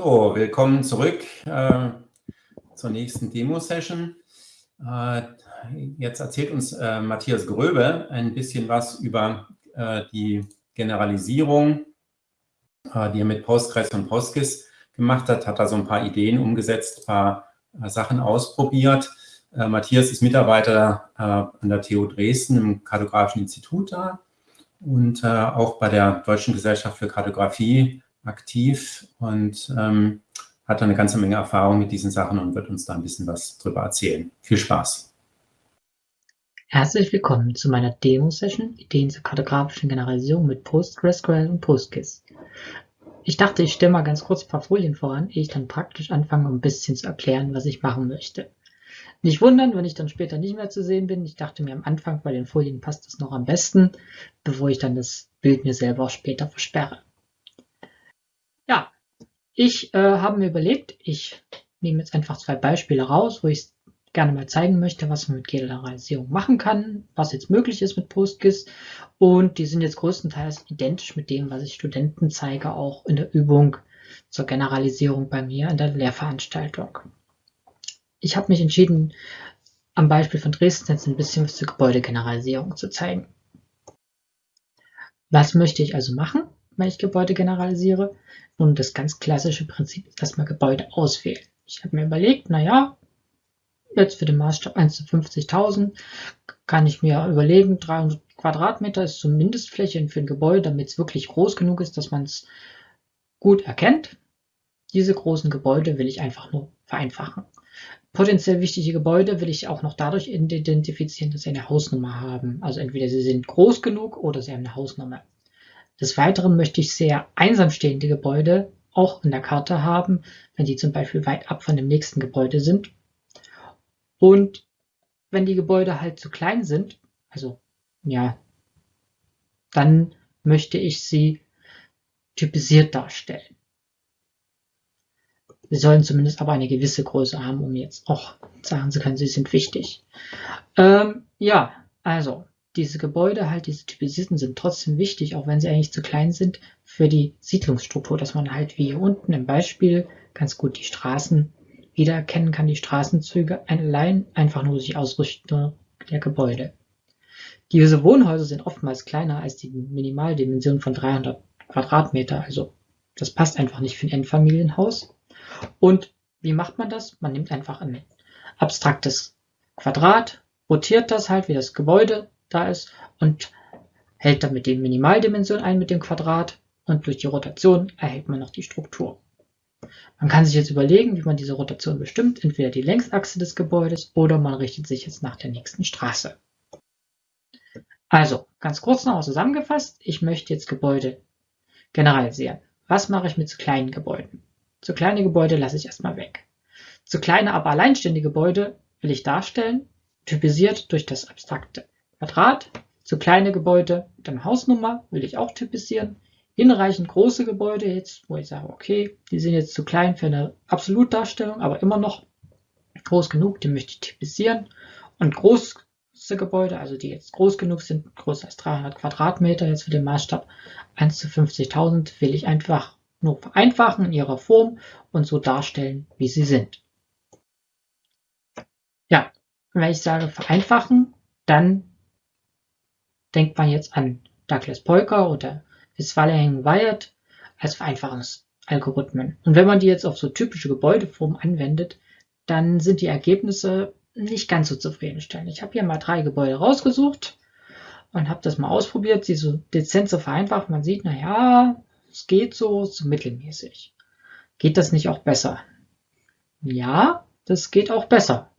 So, willkommen zurück äh, zur nächsten Demo-Session. Äh, jetzt erzählt uns äh, Matthias Gröbe ein bisschen was über äh, die Generalisierung, äh, die er mit Postgres und PostGIS gemacht hat, hat da so ein paar Ideen umgesetzt, ein paar äh, Sachen ausprobiert. Matthias ist Mitarbeiter an der TU Dresden im Kartografischen Institut da und auch bei der Deutschen Gesellschaft für Kartografie aktiv und ähm, hat eine ganze Menge Erfahrung mit diesen Sachen und wird uns da ein bisschen was drüber erzählen. Viel Spaß! Herzlich willkommen zu meiner Demo-Session Ideen zur kartografischen Generalisierung mit PostgreSQL und PostGIS. Ich dachte, ich stelle mal ganz kurz ein paar Folien voran, ehe ich dann praktisch anfange, um ein bisschen zu erklären, was ich machen möchte. Nicht wundern, wenn ich dann später nicht mehr zu sehen bin. Ich dachte mir am Anfang, bei den Folien passt das noch am besten, bevor ich dann das Bild mir selber später versperre. Ich äh, habe mir überlegt, ich nehme jetzt einfach zwei Beispiele raus, wo ich gerne mal zeigen möchte, was man mit Generalisierung machen kann, was jetzt möglich ist mit PostGIS. Und die sind jetzt größtenteils identisch mit dem, was ich Studenten zeige, auch in der Übung zur Generalisierung bei mir in der Lehrveranstaltung. Ich habe mich entschieden, am Beispiel von Dresden jetzt ein bisschen was zur Gebäudegeneralisierung zu zeigen. Was möchte ich also machen? wenn ich Gebäude generalisiere. Nun, das ganz klassische Prinzip ist erstmal Gebäude auswählen. Ich habe mir überlegt, naja, jetzt für den Maßstab 1 zu 50.000 kann ich mir überlegen, 300 Quadratmeter ist so Mindestfläche für ein Gebäude, damit es wirklich groß genug ist, dass man es gut erkennt. Diese großen Gebäude will ich einfach nur vereinfachen. Potenziell wichtige Gebäude will ich auch noch dadurch identifizieren, dass sie eine Hausnummer haben. Also entweder sie sind groß genug oder sie haben eine Hausnummer. Des Weiteren möchte ich sehr einsam stehende Gebäude auch in der Karte haben, wenn die zum Beispiel weit ab von dem nächsten Gebäude sind. Und wenn die Gebäude halt zu klein sind, also ja, dann möchte ich sie typisiert darstellen. Sie sollen zumindest aber eine gewisse Größe haben, um jetzt auch sagen zu können, sie sind wichtig. Ähm, ja, also diese Gebäude, halt diese typisierten, sind trotzdem wichtig, auch wenn sie eigentlich zu klein sind, für die Siedlungsstruktur, dass man halt wie hier unten im Beispiel ganz gut die Straßen wiedererkennen kann, die Straßenzüge allein einfach nur sich ausrichten der Gebäude. Diese Wohnhäuser sind oftmals kleiner als die Minimaldimension von 300 Quadratmeter, also das passt einfach nicht für ein Endfamilienhaus. Und wie macht man das? Man nimmt einfach ein abstraktes Quadrat, rotiert das halt wie das Gebäude da ist und hält damit die Minimaldimension ein mit dem Quadrat und durch die Rotation erhält man noch die Struktur. Man kann sich jetzt überlegen, wie man diese Rotation bestimmt, entweder die Längsachse des Gebäudes oder man richtet sich jetzt nach der nächsten Straße. Also, ganz kurz noch zusammengefasst, ich möchte jetzt Gebäude generalisieren. Was mache ich mit zu kleinen Gebäuden? Zu kleine Gebäude lasse ich erstmal weg. Zu kleine, aber alleinständige Gebäude will ich darstellen, typisiert durch das abstrakte Quadrat, zu kleine Gebäude einer Hausnummer will ich auch typisieren. Hinreichend große Gebäude jetzt, wo ich sage, okay, die sind jetzt zu klein für eine Absolutdarstellung, aber immer noch groß genug, die möchte ich typisieren. Und große Gebäude, also die jetzt groß genug sind, größer als 300 Quadratmeter, jetzt für den Maßstab 1 zu 50.000, will ich einfach nur vereinfachen in ihrer Form und so darstellen, wie sie sind. Ja, wenn ich sage vereinfachen, dann denkt man jetzt an Douglas Polker oder Westphalian Wired als Vereinfachungsalgorithmen. Und wenn man die jetzt auf so typische Gebäudeformen anwendet, dann sind die Ergebnisse nicht ganz so zufriedenstellend. Ich habe hier mal drei Gebäude rausgesucht und habe das mal ausprobiert, sie so dezent zu vereinfachen. Man sieht, naja, es geht so, so mittelmäßig. Geht das nicht auch besser? Ja, das geht auch besser.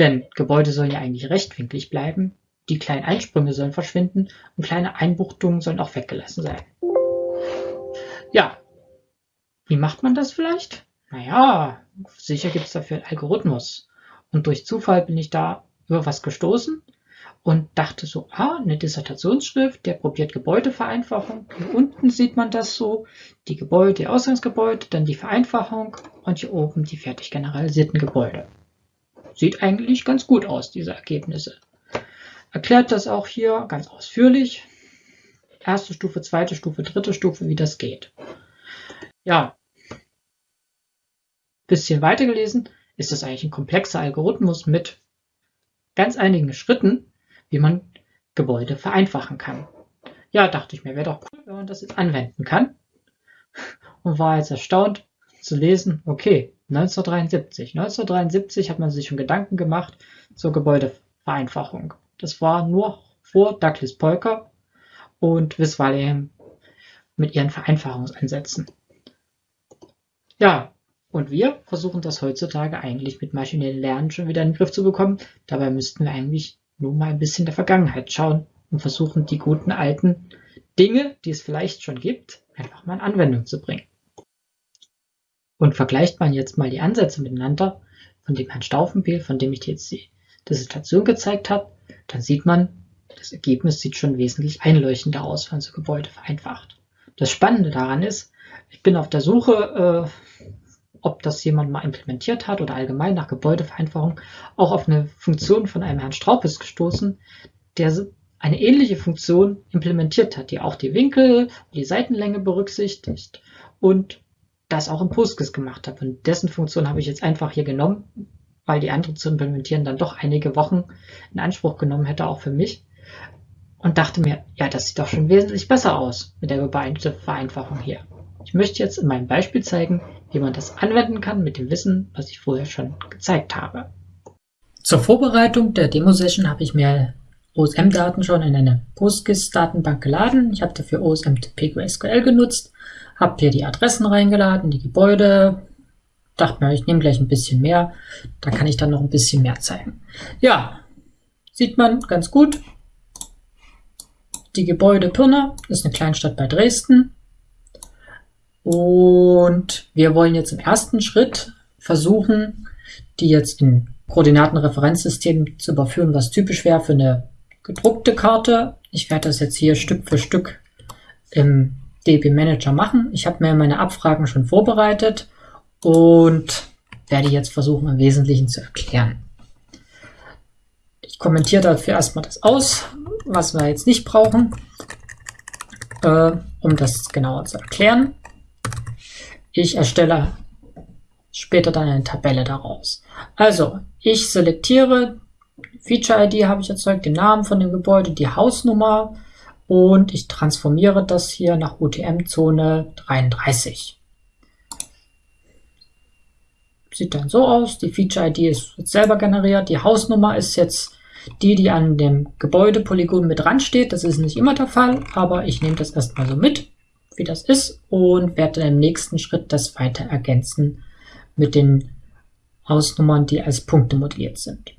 Denn Gebäude sollen ja eigentlich rechtwinklig bleiben die kleinen Einsprünge sollen verschwinden und kleine Einbuchtungen sollen auch weggelassen sein. Ja, wie macht man das vielleicht? Naja, sicher gibt es dafür einen Algorithmus. Und durch Zufall bin ich da über was gestoßen und dachte so, ah, eine Dissertationsschrift, der probiert Gebäudevereinfachung. Hier unten sieht man das so, die Gebäude, die Ausgangsgebäude, dann die Vereinfachung und hier oben die fertig generalisierten Gebäude. Sieht eigentlich ganz gut aus, diese Ergebnisse erklärt das auch hier ganz ausführlich. Erste Stufe, zweite Stufe, dritte Stufe, wie das geht. Ja, bisschen weitergelesen, ist das eigentlich ein komplexer Algorithmus mit ganz einigen Schritten, wie man Gebäude vereinfachen kann. Ja, dachte ich mir, wäre doch cool, wenn man das jetzt anwenden kann. Und war jetzt erstaunt zu lesen, okay, 1973. 1973 hat man sich schon Gedanken gemacht zur Gebäudevereinfachung. Das war nur vor Douglas Polker und Westphalian mit ihren Vereinfachungsansätzen. Ja, und wir versuchen das heutzutage eigentlich mit maschinellem Lernen schon wieder in den Griff zu bekommen. Dabei müssten wir eigentlich nur mal ein bisschen der Vergangenheit schauen und versuchen, die guten alten Dinge, die es vielleicht schon gibt, einfach mal in Anwendung zu bringen. Und vergleicht man jetzt mal die Ansätze miteinander, von dem Herrn Stauffenbiel, von dem ich jetzt die Dissertation gezeigt habe, dann sieht man, das Ergebnis sieht schon wesentlich einleuchtender aus, wenn so Gebäude vereinfacht. Das Spannende daran ist, ich bin auf der Suche, äh, ob das jemand mal implementiert hat oder allgemein nach Gebäudevereinfachung, auch auf eine Funktion von einem Herrn Straupes gestoßen, der eine ähnliche Funktion implementiert hat, die auch die Winkel, die Seitenlänge berücksichtigt und das auch im Postgres gemacht hat. Und dessen Funktion habe ich jetzt einfach hier genommen, weil die andere zu implementieren dann doch einige Wochen in Anspruch genommen hätte, auch für mich. Und dachte mir, ja, das sieht doch schon wesentlich besser aus mit der Vereinfachung hier. Ich möchte jetzt in meinem Beispiel zeigen, wie man das anwenden kann mit dem Wissen, was ich vorher schon gezeigt habe. Zur Vorbereitung der Demo-Session habe ich mir OSM-Daten schon in eine PostGIS-Datenbank geladen. Ich habe dafür OSM-PQSQL genutzt, habe hier die Adressen reingeladen, die Gebäude, dachte mir, ich nehme gleich ein bisschen mehr, da kann ich dann noch ein bisschen mehr zeigen. Ja, sieht man ganz gut. Die Gebäude Pirna ist eine Kleinstadt bei Dresden. Und wir wollen jetzt im ersten Schritt versuchen, die jetzt in Koordinatenreferenzsystem zu überführen, was typisch wäre für eine gedruckte Karte. Ich werde das jetzt hier Stück für Stück im DB Manager machen. Ich habe mir meine Abfragen schon vorbereitet und werde jetzt versuchen, im Wesentlichen zu erklären. Ich kommentiere dafür erstmal das aus, was wir jetzt nicht brauchen, äh, um das genauer zu erklären. Ich erstelle später dann eine Tabelle daraus. Also, ich selektiere, Feature-ID habe ich erzeugt, den Namen von dem Gebäude, die Hausnummer und ich transformiere das hier nach UTM-Zone 33. Sieht dann so aus, die Feature-ID ist jetzt selber generiert, die Hausnummer ist jetzt die, die an dem Gebäudepolygon mit dran steht. Das ist nicht immer der Fall, aber ich nehme das erstmal so mit, wie das ist und werde im nächsten Schritt das weiter ergänzen mit den Hausnummern, die als Punkte modelliert sind.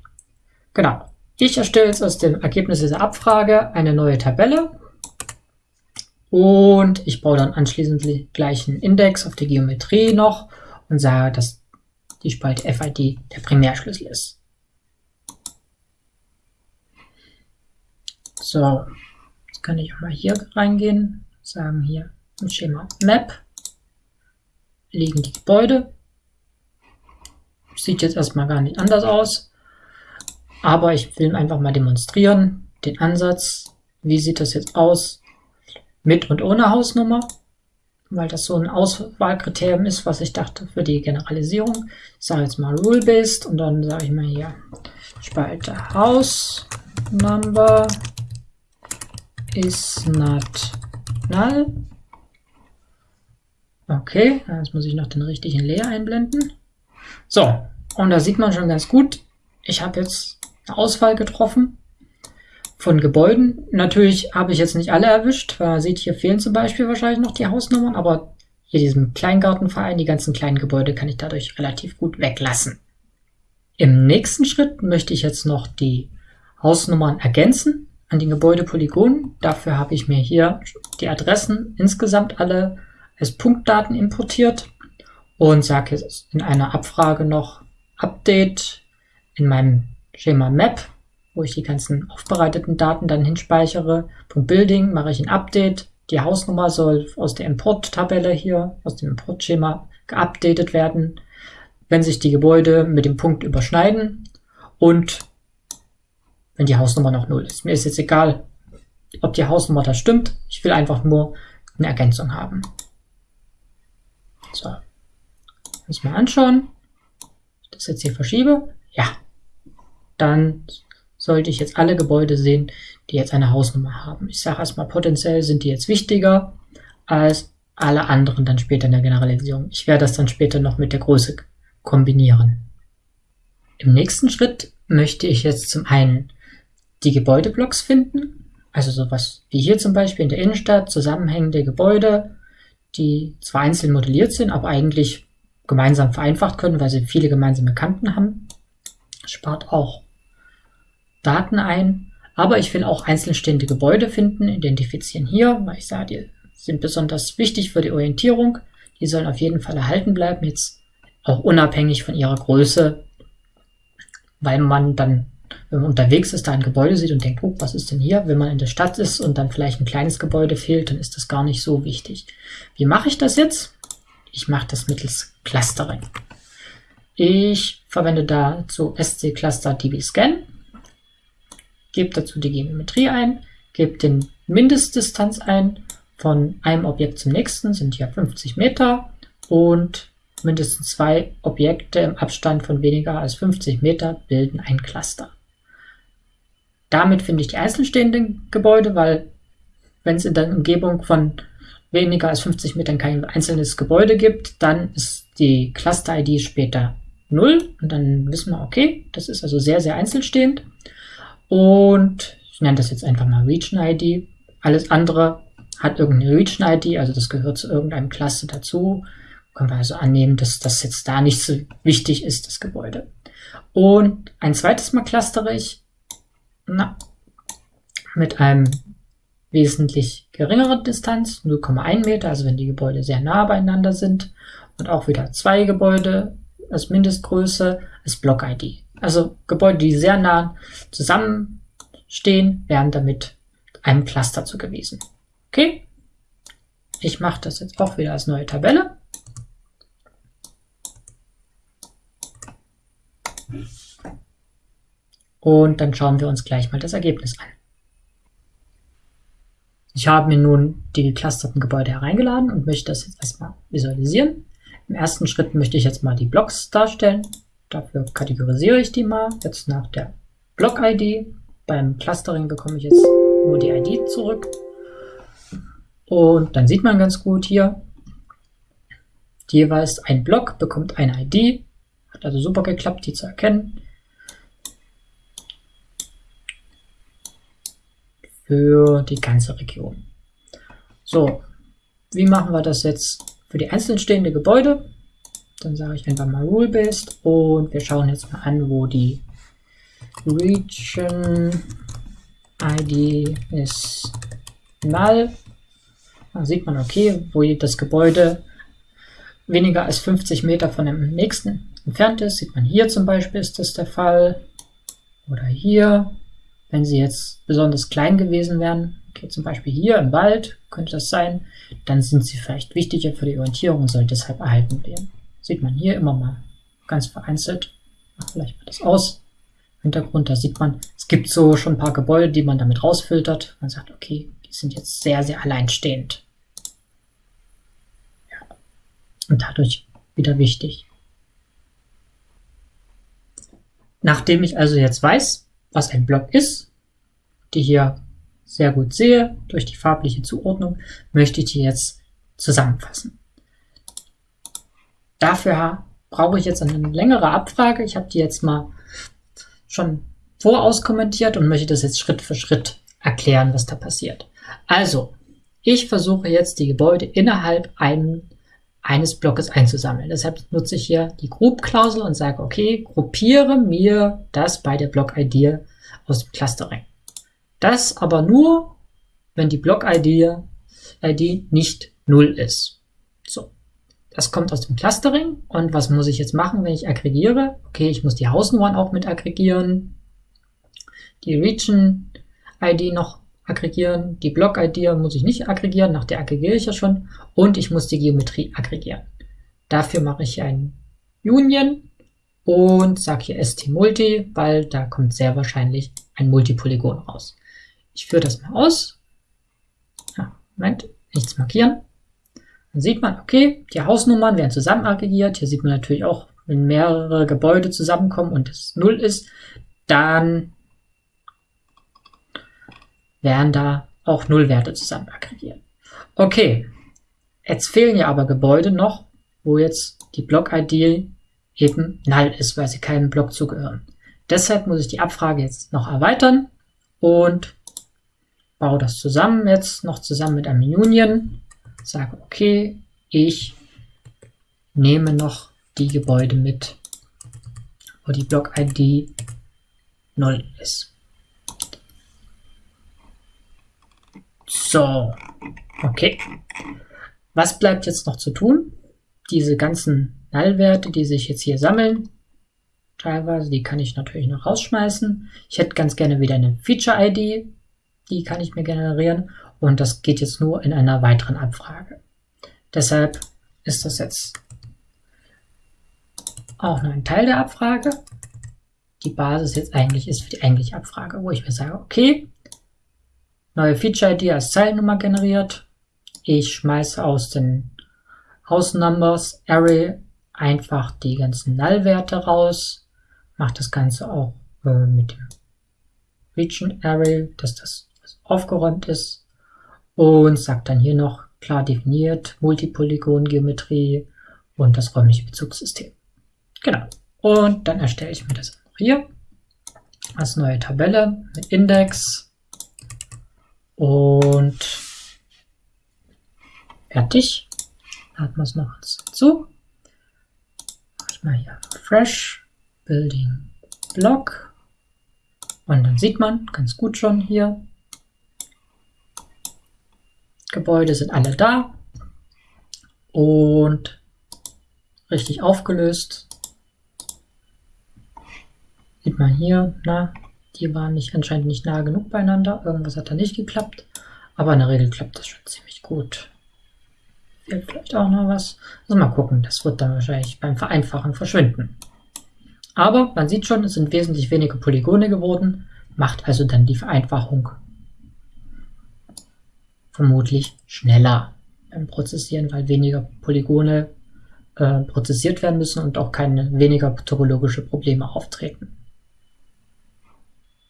Genau. Ich erstelle jetzt aus dem Ergebnis dieser Abfrage eine neue Tabelle und ich baue dann anschließend gleich einen Index auf die Geometrie noch und sage, dass die Spalte FID der Primärschlüssel ist. So, jetzt kann ich auch mal hier reingehen, sagen hier im Schema Map liegen die Gebäude. Sieht jetzt erstmal gar nicht anders aus, aber ich will einfach mal demonstrieren, den Ansatz, wie sieht das jetzt aus mit und ohne Hausnummer weil das so ein Auswahlkriterium ist, was ich dachte für die Generalisierung. Ich sage jetzt mal Rule-Based und dann sage ich mal hier Spalte House Number is not null. Okay, jetzt muss ich noch den richtigen Layer einblenden. So, und da sieht man schon ganz gut, ich habe jetzt eine Auswahl getroffen von Gebäuden. Natürlich habe ich jetzt nicht alle erwischt. Man sieht, hier fehlen zum Beispiel wahrscheinlich noch die Hausnummern, aber hier diesem Kleingartenverein, die ganzen kleinen Gebäude kann ich dadurch relativ gut weglassen. Im nächsten Schritt möchte ich jetzt noch die Hausnummern ergänzen an den Gebäudepolygonen. Dafür habe ich mir hier die Adressen insgesamt alle als Punktdaten importiert und sage jetzt in einer Abfrage noch Update in meinem Schema Map wo ich die ganzen aufbereiteten Daten dann hinspeichere. Punkt Building mache ich ein Update. Die Hausnummer soll aus der Import-Tabelle hier, aus dem Importschema geupdatet werden, wenn sich die Gebäude mit dem Punkt überschneiden und wenn die Hausnummer noch null ist. Mir ist jetzt egal, ob die Hausnummer da stimmt. Ich will einfach nur eine Ergänzung haben. So, uns mal anschauen. das jetzt hier verschiebe, ja, dann sollte ich jetzt alle Gebäude sehen, die jetzt eine Hausnummer haben. Ich sage erstmal, potenziell sind die jetzt wichtiger als alle anderen dann später in der Generalisierung. Ich werde das dann später noch mit der Größe kombinieren. Im nächsten Schritt möchte ich jetzt zum einen die Gebäudeblocks finden, also sowas wie hier zum Beispiel in der Innenstadt, zusammenhängende Gebäude, die zwar einzeln modelliert sind, aber eigentlich gemeinsam vereinfacht können, weil sie viele gemeinsame Kanten haben. Spart auch Daten ein. Aber ich will auch einzeln stehende Gebäude finden, identifizieren hier, weil ich sage, die sind besonders wichtig für die Orientierung. Die sollen auf jeden Fall erhalten bleiben, jetzt auch unabhängig von ihrer Größe, weil man dann, wenn man unterwegs ist, da ein Gebäude sieht und denkt, oh, was ist denn hier? Wenn man in der Stadt ist und dann vielleicht ein kleines Gebäude fehlt, dann ist das gar nicht so wichtig. Wie mache ich das jetzt? Ich mache das mittels Clustering. Ich verwende dazu SC Cluster DB Scan gebt dazu die Geometrie ein, gebt den Mindestdistanz ein von einem Objekt zum nächsten, sind hier 50 Meter und mindestens zwei Objekte im Abstand von weniger als 50 Meter bilden ein Cluster. Damit finde ich die einzelstehenden Gebäude, weil wenn es in der Umgebung von weniger als 50 Metern kein einzelnes Gebäude gibt, dann ist die Cluster-ID später 0 und dann wissen wir, okay, das ist also sehr, sehr einzelstehend. Und ich nenne das jetzt einfach mal Region ID. Alles andere hat irgendeine Region ID, also das gehört zu irgendeinem Klasse dazu. Können wir also annehmen, dass das jetzt da nicht so wichtig ist, das Gebäude. Und ein zweites Mal clustere ich na, mit einem wesentlich geringeren Distanz, 0,1 Meter, also wenn die Gebäude sehr nah beieinander sind. Und auch wieder zwei Gebäude als Mindestgröße als Block-ID. Also Gebäude, die sehr nah zusammenstehen, werden damit einem Cluster zugewiesen. Okay, ich mache das jetzt auch wieder als neue Tabelle. Und dann schauen wir uns gleich mal das Ergebnis an. Ich habe mir nun die geclusterten Gebäude hereingeladen und möchte das jetzt erstmal visualisieren. Im ersten Schritt möchte ich jetzt mal die Blocks darstellen. Dafür kategorisiere ich die mal. Jetzt nach der Block-ID. Beim Clustering bekomme ich jetzt nur die ID zurück. Und dann sieht man ganz gut hier, jeweils ein Block bekommt eine ID. Hat also super geklappt, die zu erkennen. Für die ganze Region. So, wie machen wir das jetzt für die einzeln stehenden Gebäude? Dann sage ich einfach mal Rule-Based und wir schauen jetzt mal an, wo die Region ID ist null. Da sieht man, okay, wo das Gebäude weniger als 50 Meter von dem nächsten entfernt ist. Sieht man hier zum Beispiel ist das der Fall. Oder hier, wenn sie jetzt besonders klein gewesen wären, okay, zum Beispiel hier im Wald könnte das sein, dann sind sie vielleicht wichtiger für die Orientierung und soll deshalb erhalten werden. Sieht man hier immer mal ganz vereinzelt. Mach vielleicht mal das aus. Hintergrund, da sieht man, es gibt so schon ein paar Gebäude, die man damit rausfiltert. Man sagt, okay, die sind jetzt sehr, sehr alleinstehend. Ja. Und dadurch wieder wichtig. Nachdem ich also jetzt weiß, was ein Block ist, die hier sehr gut sehe durch die farbliche Zuordnung, möchte ich die jetzt zusammenfassen. Dafür brauche ich jetzt eine längere Abfrage. Ich habe die jetzt mal schon vorauskommentiert und möchte das jetzt Schritt für Schritt erklären, was da passiert. Also, ich versuche jetzt die Gebäude innerhalb einem, eines Blockes einzusammeln. Deshalb nutze ich hier die Group-Klausel und sage, okay, gruppiere mir das bei der Block-ID aus dem Clustering. Das aber nur, wenn die Block-ID ID nicht null ist. So. Das kommt aus dem Clustering. Und was muss ich jetzt machen, wenn ich aggregiere? Okay, ich muss die Hausnummern auch mit aggregieren. Die Region ID noch aggregieren. Die Block ID muss ich nicht aggregieren, nach der aggregiere ich ja schon. Und ich muss die Geometrie aggregieren. Dafür mache ich ein Union und sage hier ST-Multi, weil da kommt sehr wahrscheinlich ein Multipolygon raus. Ich führe das mal aus. Ja, Moment, nichts markieren. Dann sieht man, okay, die Hausnummern werden zusammen aggregiert. Hier sieht man natürlich auch, wenn mehrere Gebäude zusammenkommen und es null ist, dann werden da auch Nullwerte zusammen aggregiert. Okay, jetzt fehlen ja aber Gebäude noch, wo jetzt die Block-ID eben null ist, weil sie keinem Block zugehören. Deshalb muss ich die Abfrage jetzt noch erweitern und baue das zusammen jetzt noch zusammen mit einem Union. Sage, okay, ich nehme noch die Gebäude mit, wo die Block-ID 0 ist. So, okay. Was bleibt jetzt noch zu tun? Diese ganzen Nullwerte, die sich jetzt hier sammeln, teilweise, die kann ich natürlich noch rausschmeißen. Ich hätte ganz gerne wieder eine Feature-ID, die kann ich mir generieren und das geht jetzt nur in einer weiteren Abfrage. Deshalb ist das jetzt auch nur ein Teil der Abfrage. Die Basis jetzt eigentlich ist für die eigentliche Abfrage, wo ich mir sage, okay, neue Feature-ID als Zeilennummer generiert. Ich schmeiße aus den House Numbers Array einfach die ganzen Null-Werte raus, mache das Ganze auch äh, mit dem Region Array, dass das aufgeräumt ist und sagt dann hier noch klar definiert Multipolygon-Geometrie und das räumliche Bezugssystem. Genau. Und dann erstelle ich mir das hier als neue Tabelle mit Index und fertig. Laden wir es noch dazu. Mach ich mal hier Fresh Building Block. Und dann sieht man ganz gut schon hier, Gebäude sind alle da und richtig aufgelöst. Sieht man hier, na, die waren nicht, anscheinend nicht nah genug beieinander. Irgendwas hat da nicht geklappt. Aber in der Regel klappt das schon ziemlich gut. Fehlt vielleicht auch noch was. Also mal gucken, das wird dann wahrscheinlich beim Vereinfachen verschwinden. Aber man sieht schon, es sind wesentlich weniger Polygone geworden, macht also dann die Vereinfachung vermutlich schneller beim Prozessieren, weil weniger Polygone äh, prozessiert werden müssen und auch keine weniger topologische Probleme auftreten.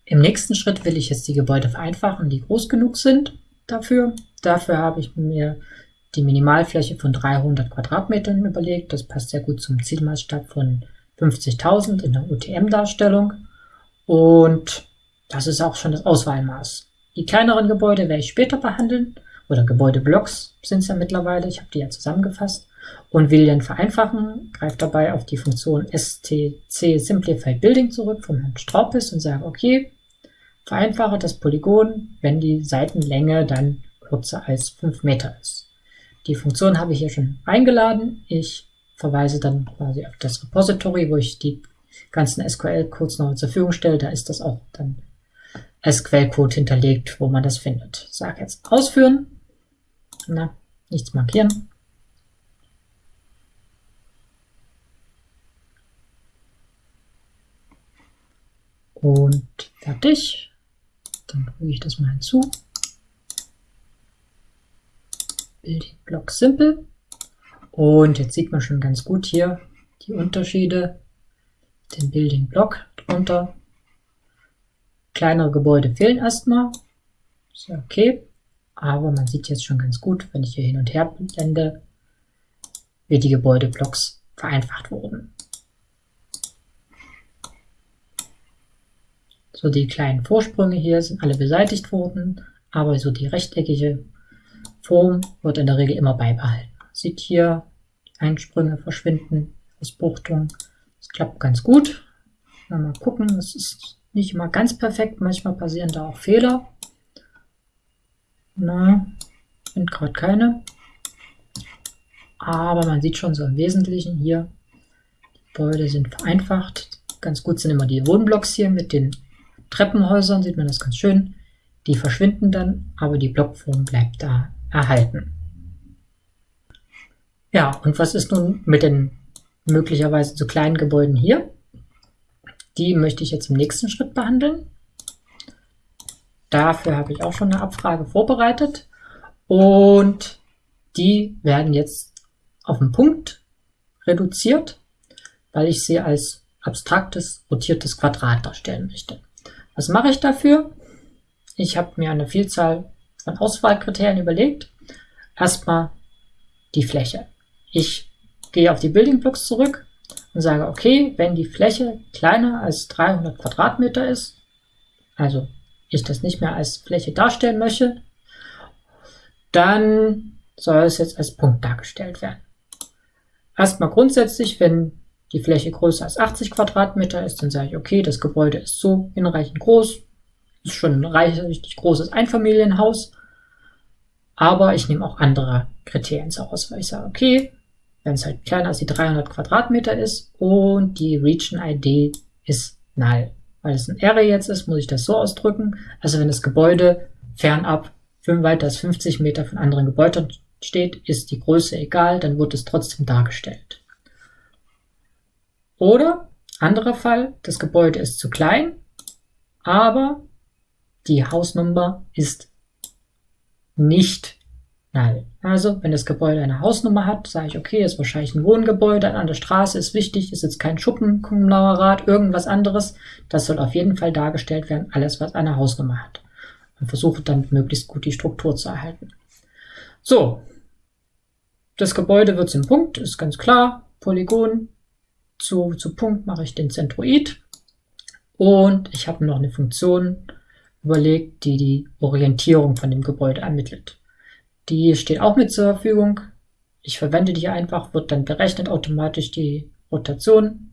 Im nächsten Schritt will ich jetzt die Gebäude vereinfachen, die groß genug sind dafür. Dafür habe ich mir die Minimalfläche von 300 Quadratmetern überlegt. Das passt sehr gut zum Zielmaßstab von 50.000 in der UTM-Darstellung. Und das ist auch schon das Auswahlmaß. Die kleineren Gebäude werde ich später behandeln, oder Gebäudeblocks sind es ja mittlerweile, ich habe die ja zusammengefasst, und will dann vereinfachen, greife dabei auf die Funktion stc Simplified Building zurück von Herrn Straupis und sage, okay, vereinfache das Polygon, wenn die Seitenlänge dann kürzer als 5 Meter ist. Die Funktion habe ich hier schon eingeladen. Ich verweise dann quasi auf das Repository, wo ich die ganzen SQL-Codes noch zur Verfügung stelle. Da ist das auch dann als Quellcode hinterlegt, wo man das findet. Sag jetzt ausführen. Na, nichts markieren. Und fertig. Dann füge ich das mal hinzu. Building Block Simple. Und jetzt sieht man schon ganz gut hier die Unterschiede. Den Building Block drunter Kleinere Gebäude fehlen erstmal. Ist ja okay. Aber man sieht jetzt schon ganz gut, wenn ich hier hin und her blende, wie die Gebäudeblocks vereinfacht wurden. So die kleinen Vorsprünge hier sind alle beseitigt worden, aber so die rechteckige Form wird in der Regel immer beibehalten. Sieht hier, die Einsprünge verschwinden, Ausbuchtung. Das klappt ganz gut. Mal gucken, es ist nicht immer ganz perfekt, manchmal passieren da auch Fehler. Na, sind gerade keine. Aber man sieht schon so im Wesentlichen hier, die Gebäude sind vereinfacht. Ganz gut sind immer die Wohnblocks hier mit den Treppenhäusern, sieht man das ganz schön. Die verschwinden dann, aber die Blockform bleibt da erhalten. Ja, und was ist nun mit den möglicherweise zu kleinen Gebäuden hier? Die möchte ich jetzt im nächsten Schritt behandeln. Dafür habe ich auch schon eine Abfrage vorbereitet und die werden jetzt auf den Punkt reduziert. weil ich sie als abstraktes, rotiertes Quadrat darstellen möchte. Was mache ich dafür? Ich habe mir eine Vielzahl von Auswahlkriterien überlegt. Erstmal die Fläche. Ich gehe auf die Building Blocks zurück und sage, okay, wenn die Fläche kleiner als 300 Quadratmeter ist, also ich das nicht mehr als Fläche darstellen möchte, dann soll es jetzt als Punkt dargestellt werden. Erstmal grundsätzlich, wenn die Fläche größer als 80 Quadratmeter ist, dann sage ich, okay, das Gebäude ist so hinreichend groß, ist schon ein reichlich großes Einfamilienhaus, aber ich nehme auch andere Kriterien zur Auswahl. Ich sage, okay, wenn es halt kleiner als die 300 Quadratmeter ist und die Region-ID ist null. Weil es ein Array jetzt ist, muss ich das so ausdrücken. Also wenn das Gebäude fernab weiter als 50 Meter von anderen Gebäuden steht, ist die Größe egal, dann wird es trotzdem dargestellt. Oder, anderer Fall, das Gebäude ist zu klein, aber die Hausnummer ist nicht null. Also, wenn das Gebäude eine Hausnummer hat, sage ich, okay, ist wahrscheinlich ein Wohngebäude an der Straße, ist wichtig, ist jetzt kein Schuppenkonglomerat, irgendwas anderes. Das soll auf jeden Fall dargestellt werden, alles, was eine Hausnummer hat. Und versuche dann möglichst gut die Struktur zu erhalten. So, das Gebäude wird zum Punkt, ist ganz klar, Polygon, zu, zu Punkt mache ich den Zentroid und ich habe noch eine Funktion überlegt, die die Orientierung von dem Gebäude ermittelt. Die steht auch mit zur Verfügung. Ich verwende die einfach, wird dann berechnet automatisch die Rotation,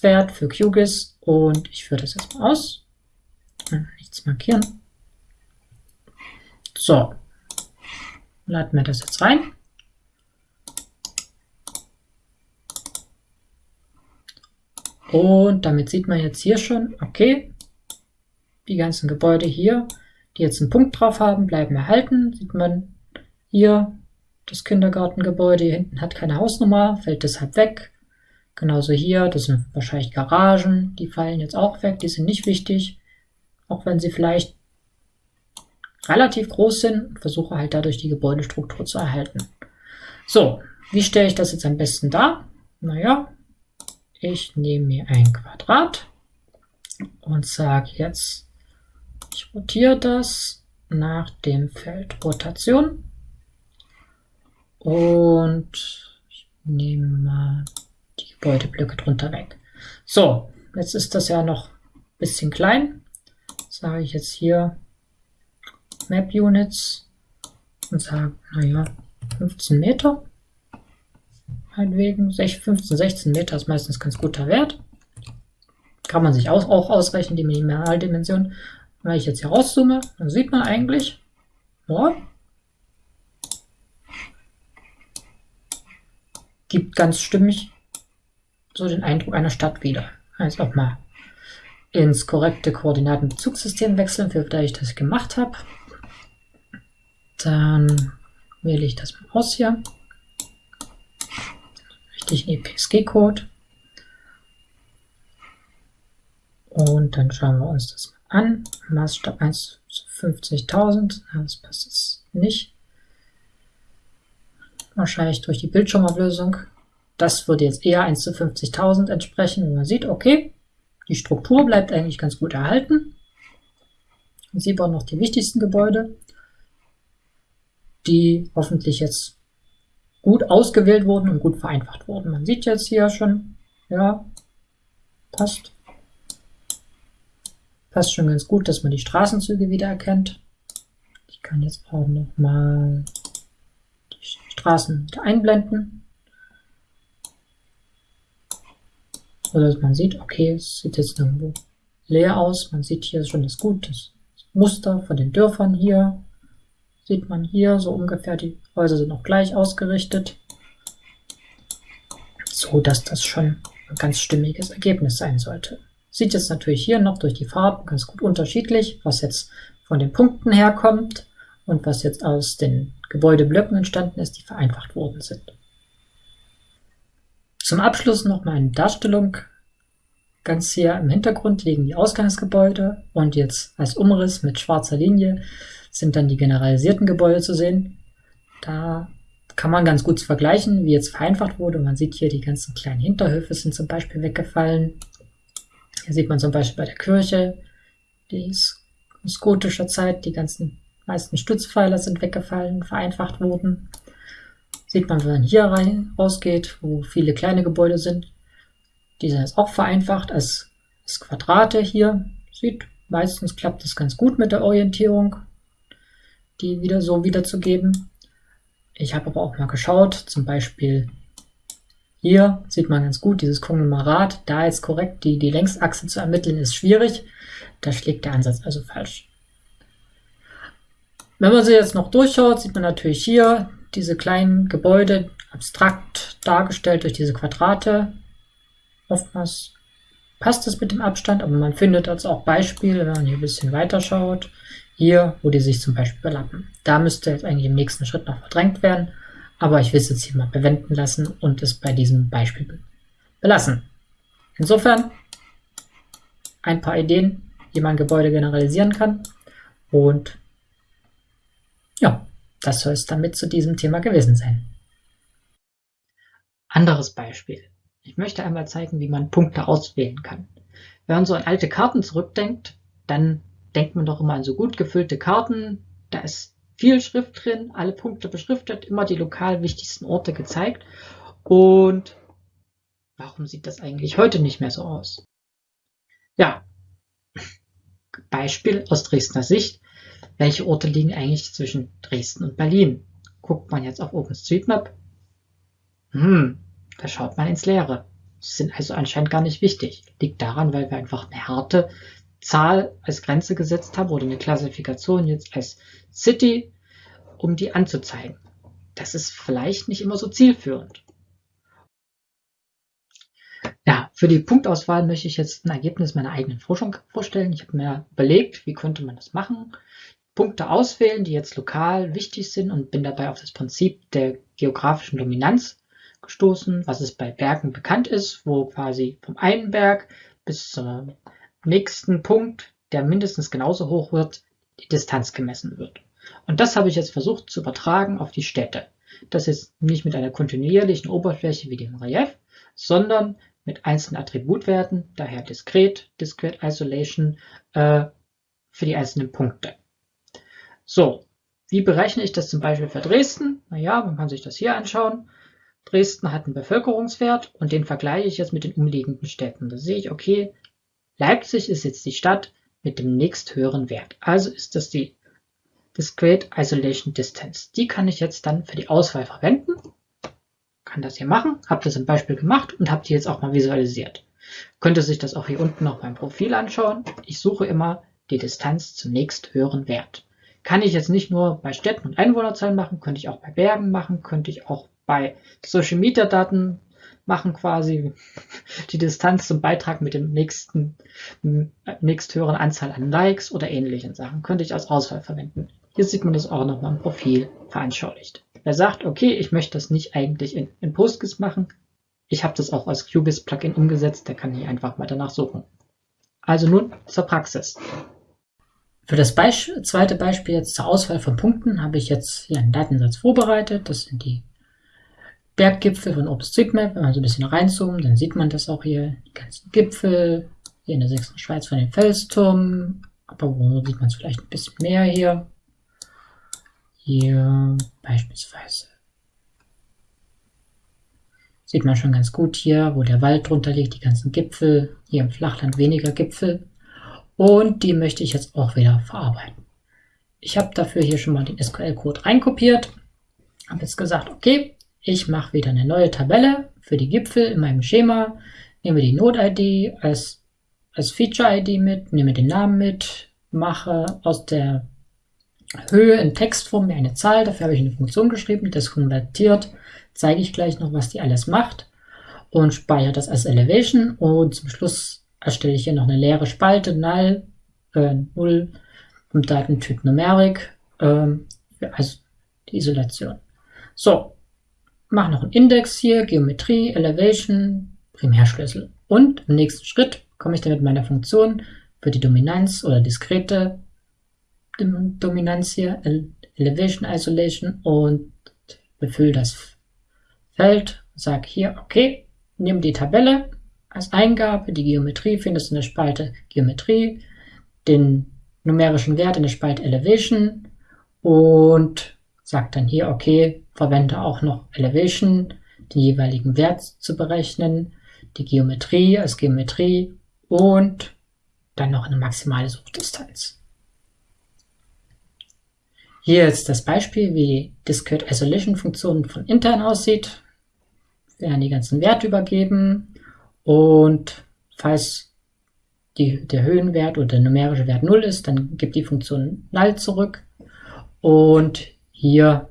Wert für QGIS und ich führe das jetzt mal aus. Nichts markieren. So, laden wir das jetzt rein. Und damit sieht man jetzt hier schon, okay, die ganzen Gebäude hier, die jetzt einen Punkt drauf haben, bleiben erhalten. Sieht man hier, das Kindergartengebäude hier hinten hat keine Hausnummer, fällt deshalb weg. Genauso hier, das sind wahrscheinlich Garagen, die fallen jetzt auch weg, die sind nicht wichtig, auch wenn sie vielleicht relativ groß sind versuche halt dadurch die Gebäudestruktur zu erhalten. So, wie stelle ich das jetzt am besten dar? Naja, ich nehme mir ein Quadrat und sage jetzt, ich rotiere das nach dem Feld Rotation und ich nehme mal die Gebäudeblöcke drunter weg. So, jetzt ist das ja noch ein bisschen klein. Sage ich jetzt hier Map Units und sage, naja, 15 Meter meinetwegen. 15, 16 Meter ist meistens ganz guter Wert. Kann man sich auch, auch ausrechnen, die Minimaldimension. Wenn ich jetzt hier rauszoome, dann sieht man eigentlich, ja, gibt ganz stimmig so den Eindruck einer Stadt wieder. Jetzt auch mal ins korrekte Koordinatenbezugssystem wechseln, für das ich das gemacht habe. Dann wähle ich das mal aus hier richtigen EPSG-Code. Und dann schauen wir uns das mal an. Maßstab 1 zu 50.000. Das passt jetzt nicht. Wahrscheinlich durch die Bildschirmauflösung. Das würde jetzt eher 1 zu 50.000 entsprechen. Und man sieht, okay, die Struktur bleibt eigentlich ganz gut erhalten. Und sieht auch noch die wichtigsten Gebäude, die hoffentlich jetzt gut ausgewählt wurden und gut vereinfacht wurden. Man sieht jetzt hier schon, ja, passt. Passt schon ganz gut, dass man die Straßenzüge wiedererkennt. Ich kann jetzt auch noch mal Straßen wieder einblenden. So dass man sieht, okay, es sieht jetzt irgendwo leer aus. Man sieht hier schon das gut, das Muster von den Dörfern hier. Sieht man hier so ungefähr, die Häuser sind noch gleich ausgerichtet. So dass das schon ein ganz stimmiges Ergebnis sein sollte. Sieht jetzt natürlich hier noch durch die Farben ganz gut unterschiedlich, was jetzt von den Punkten herkommt und was jetzt aus den Gebäudeblöcken entstanden ist, die vereinfacht worden sind. Zum Abschluss noch mal eine Darstellung. Ganz hier im Hintergrund liegen die Ausgangsgebäude und jetzt als Umriss mit schwarzer Linie sind dann die generalisierten Gebäude zu sehen. Da kann man ganz gut vergleichen, wie jetzt vereinfacht wurde. Man sieht hier, die ganzen kleinen Hinterhöfe sind zum Beispiel weggefallen. Hier sieht man zum Beispiel bei der Kirche, die ist aus gotischer Zeit, die ganzen meisten Stützpfeiler sind weggefallen, vereinfacht wurden. Sieht man, wenn man hier rein rausgeht, wo viele kleine Gebäude sind. Die sind jetzt auch vereinfacht als, als Quadrate hier. Sieht, meistens klappt das ganz gut mit der Orientierung, die wieder so wiederzugeben. Ich habe aber auch mal geschaut, zum Beispiel hier sieht man ganz gut dieses Konglomerat. Da jetzt korrekt die, die Längsachse zu ermitteln, ist schwierig. Da schlägt der Ansatz also falsch. Wenn man sie jetzt noch durchschaut, sieht man natürlich hier diese kleinen Gebäude abstrakt dargestellt durch diese Quadrate. Oftmals passt es mit dem Abstand, aber man findet also auch Beispiele, wenn man hier ein bisschen weiter schaut. Hier, wo die sich zum Beispiel überlappen. Da müsste jetzt eigentlich im nächsten Schritt noch verdrängt werden, aber ich will es jetzt hier mal bewenden lassen und es bei diesem Beispiel belassen. Insofern ein paar Ideen, wie man Gebäude generalisieren kann und ja, das soll es damit zu diesem Thema gewesen sein. Anderes Beispiel. Ich möchte einmal zeigen, wie man Punkte auswählen kann. Wenn man so an alte Karten zurückdenkt, dann denkt man doch immer an so gut gefüllte Karten. Da ist viel Schrift drin, alle Punkte beschriftet, immer die lokal wichtigsten Orte gezeigt. Und warum sieht das eigentlich heute nicht mehr so aus? Ja, Beispiel aus Dresdner Sicht. Welche Orte liegen eigentlich zwischen Dresden und Berlin? Guckt man jetzt auf OpenStreetMap? Hm, da schaut man ins Leere. Sie sind also anscheinend gar nicht wichtig. Liegt daran, weil wir einfach eine harte Zahl als Grenze gesetzt haben oder eine Klassifikation jetzt als City, um die anzuzeigen. Das ist vielleicht nicht immer so zielführend. Ja, für die Punktauswahl möchte ich jetzt ein Ergebnis meiner eigenen Forschung vorstellen. Ich habe mir überlegt, wie könnte man das machen. Punkte auswählen, die jetzt lokal wichtig sind und bin dabei auf das Prinzip der geografischen Dominanz gestoßen, was es bei Bergen bekannt ist, wo quasi vom einen Berg bis zum nächsten Punkt, der mindestens genauso hoch wird, die Distanz gemessen wird. Und das habe ich jetzt versucht zu übertragen auf die Städte. Das ist nicht mit einer kontinuierlichen Oberfläche wie dem Relief, sondern mit einzelnen Attributwerten, daher diskret, Discrete Isolation, äh, für die einzelnen Punkte. So, wie berechne ich das zum Beispiel für Dresden? Naja, man kann sich das hier anschauen. Dresden hat einen Bevölkerungswert und den vergleiche ich jetzt mit den umliegenden Städten. Da sehe ich, okay, Leipzig ist jetzt die Stadt mit dem nächsthöheren Wert. Also ist das die Discrete Isolation Distance. Die kann ich jetzt dann für die Auswahl verwenden. Kann das hier machen, habe das im Beispiel gemacht und habe die jetzt auch mal visualisiert. Könnte sich das auch hier unten noch beim Profil anschauen. Ich suche immer die Distanz zum nächsthöheren Wert. Kann ich jetzt nicht nur bei Städten und Einwohnerzahlen machen, könnte ich auch bei Bergen machen, könnte ich auch bei Social Media Daten machen quasi die Distanz zum Beitrag mit dem nächsten, nächsthöheren Anzahl an Likes oder ähnlichen Sachen. Könnte ich als Auswahl verwenden. Hier sieht man das auch nochmal im Profil veranschaulicht. Wer sagt, okay, ich möchte das nicht eigentlich in, in PostGIS machen, ich habe das auch als QGIS-Plugin umgesetzt, der kann hier einfach mal danach suchen. Also nun zur Praxis. Für das Beisp zweite Beispiel jetzt zur Auswahl von Punkten habe ich jetzt hier einen Datensatz vorbereitet. Das sind die Berggipfel von OpenStreetMap. Wenn man so ein bisschen reinzoomt, dann sieht man das auch hier. Die ganzen Gipfel. Hier in der sächsischen Schweiz von den Felsturm. Aber wo sieht man es vielleicht ein bisschen mehr hier? Hier beispielsweise. Sieht man schon ganz gut hier, wo der Wald drunter liegt, die ganzen Gipfel. Hier im Flachland weniger Gipfel. Und die möchte ich jetzt auch wieder verarbeiten. Ich habe dafür hier schon mal den SQL-Code reinkopiert. Habe jetzt gesagt, okay, ich mache wieder eine neue Tabelle für die Gipfel in meinem Schema. Nehme die Node-ID als, als Feature-ID mit, nehme den Namen mit, mache aus der Höhe in Textform eine Zahl. Dafür habe ich eine Funktion geschrieben, das konvertiert. Zeige ich gleich noch, was die alles macht. Und speichere das als Elevation. Und zum Schluss erstelle ich hier noch eine leere Spalte, null, äh, 0 und Datentyp Numeric, äh, also die Isolation. So, mache noch einen Index hier, Geometrie, Elevation, Primärschlüssel. Und im nächsten Schritt komme ich dann mit meiner Funktion für die Dominanz oder diskrete Dominanz hier, Elevation Isolation und befülle das Feld, sage hier, okay, nimm die Tabelle als Eingabe, die Geometrie findest du in der Spalte Geometrie, den numerischen Wert in der Spalte Elevation und sag dann hier, okay, verwende auch noch Elevation, den jeweiligen Wert zu berechnen, die Geometrie als Geometrie und dann noch eine maximale Suchdistanz. Hier ist das Beispiel, wie Discrete Isolation Funktion von intern aussieht. Wir werden die ganzen Werte übergeben und falls die, der Höhenwert oder der numerische Wert 0 ist, dann gibt die Funktion null zurück. Und hier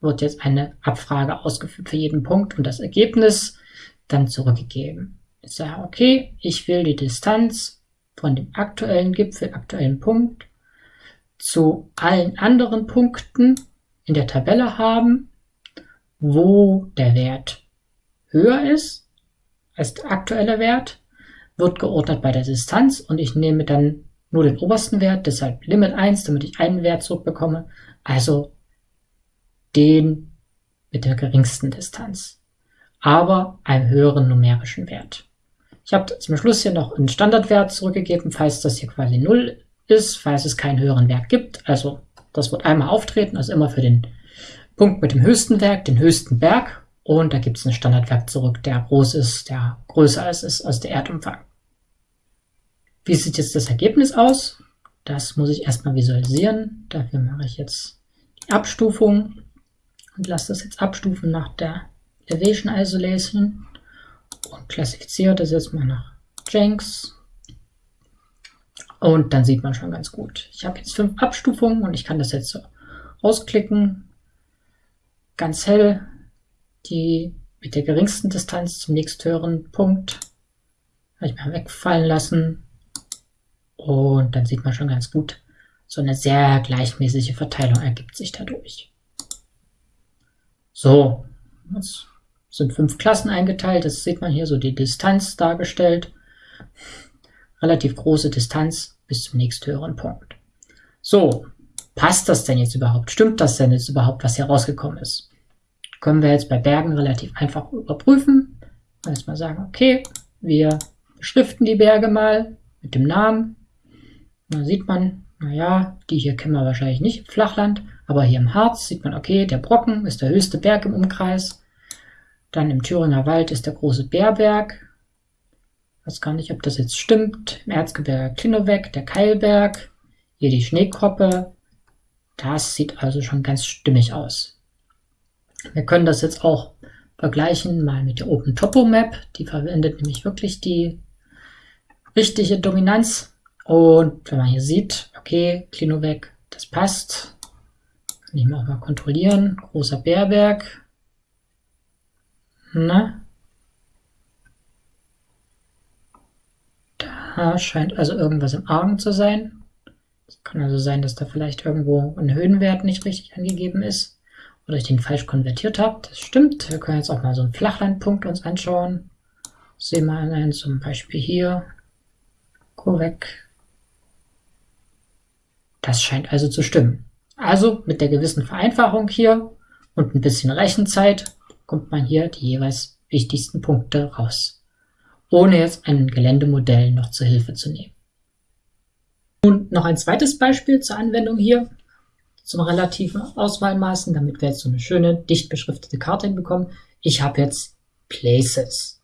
wird jetzt eine Abfrage ausgeführt für jeden Punkt und das Ergebnis dann zurückgegeben. Ich sage, okay, ich will die Distanz von dem aktuellen Gipfel, aktuellen Punkt zu allen anderen Punkten in der Tabelle haben, wo der Wert höher ist als aktuelle Wert, wird geordnet bei der Distanz und ich nehme dann nur den obersten Wert, deshalb Limit 1, damit ich einen Wert zurückbekomme, also den mit der geringsten Distanz, aber einem höheren numerischen Wert. Ich habe zum Schluss hier noch einen Standardwert zurückgegeben, falls das hier quasi 0 ist, falls es keinen höheren Wert gibt. Also das wird einmal auftreten, also immer für den Punkt mit dem höchsten Wert, den höchsten Berg. Und da gibt es einen Standardwert zurück, der groß ist, der größer als ist als der Erdumfang. Wie sieht jetzt das Ergebnis aus? Das muss ich erstmal visualisieren. Dafür mache ich jetzt die Abstufung und lasse das jetzt abstufen nach der Elevation Isolation und klassifiziere das jetzt mal nach Jenks und dann sieht man schon ganz gut. Ich habe jetzt fünf Abstufungen und ich kann das jetzt so ausklicken. Ganz hell. Die mit der geringsten Distanz zum nächsthöheren Punkt. Habe ich mal wegfallen lassen. Und dann sieht man schon ganz gut, so eine sehr gleichmäßige Verteilung ergibt sich dadurch. So, jetzt sind fünf Klassen eingeteilt. Das sieht man hier so die Distanz dargestellt relativ große Distanz bis zum nächsthöheren Punkt. So, passt das denn jetzt überhaupt? Stimmt das denn jetzt überhaupt, was hier rausgekommen ist? Können wir jetzt bei Bergen relativ einfach überprüfen. Jetzt mal sagen, okay, wir beschriften die Berge mal mit dem Namen. Da sieht man, naja, die hier kennen wir wahrscheinlich nicht im Flachland, aber hier im Harz sieht man, okay, der Brocken ist der höchste Berg im Umkreis. Dann im Thüringer Wald ist der große Bärberg weiß gar nicht, ob das jetzt stimmt. Im Erzgebirge Klinoweg, der Keilberg, hier die Schneekroppe. Das sieht also schon ganz stimmig aus. Wir können das jetzt auch vergleichen mal mit der Open Topo Map. Die verwendet nämlich wirklich die richtige Dominanz. Und wenn man hier sieht, okay, Klinoweg, das passt. Kann ich mal auch mal kontrollieren. Großer Bärberg. Na, scheint also irgendwas im Argen zu sein. Es kann also sein, dass da vielleicht irgendwo ein Höhenwert nicht richtig angegeben ist oder ich den falsch konvertiert habe. Das stimmt. Wir können jetzt auch mal so einen Flachlandpunkt uns anschauen. Sehen wir einen zum Beispiel hier. Korrekt. Das scheint also zu stimmen. Also mit der gewissen Vereinfachung hier und ein bisschen Rechenzeit kommt man hier die jeweils wichtigsten Punkte raus ohne jetzt ein Geländemodell noch zur Hilfe zu nehmen. Und noch ein zweites Beispiel zur Anwendung hier zum relativen Auswahlmaßen, damit wir jetzt so eine schöne, dicht beschriftete Karte hinbekommen. Ich habe jetzt Places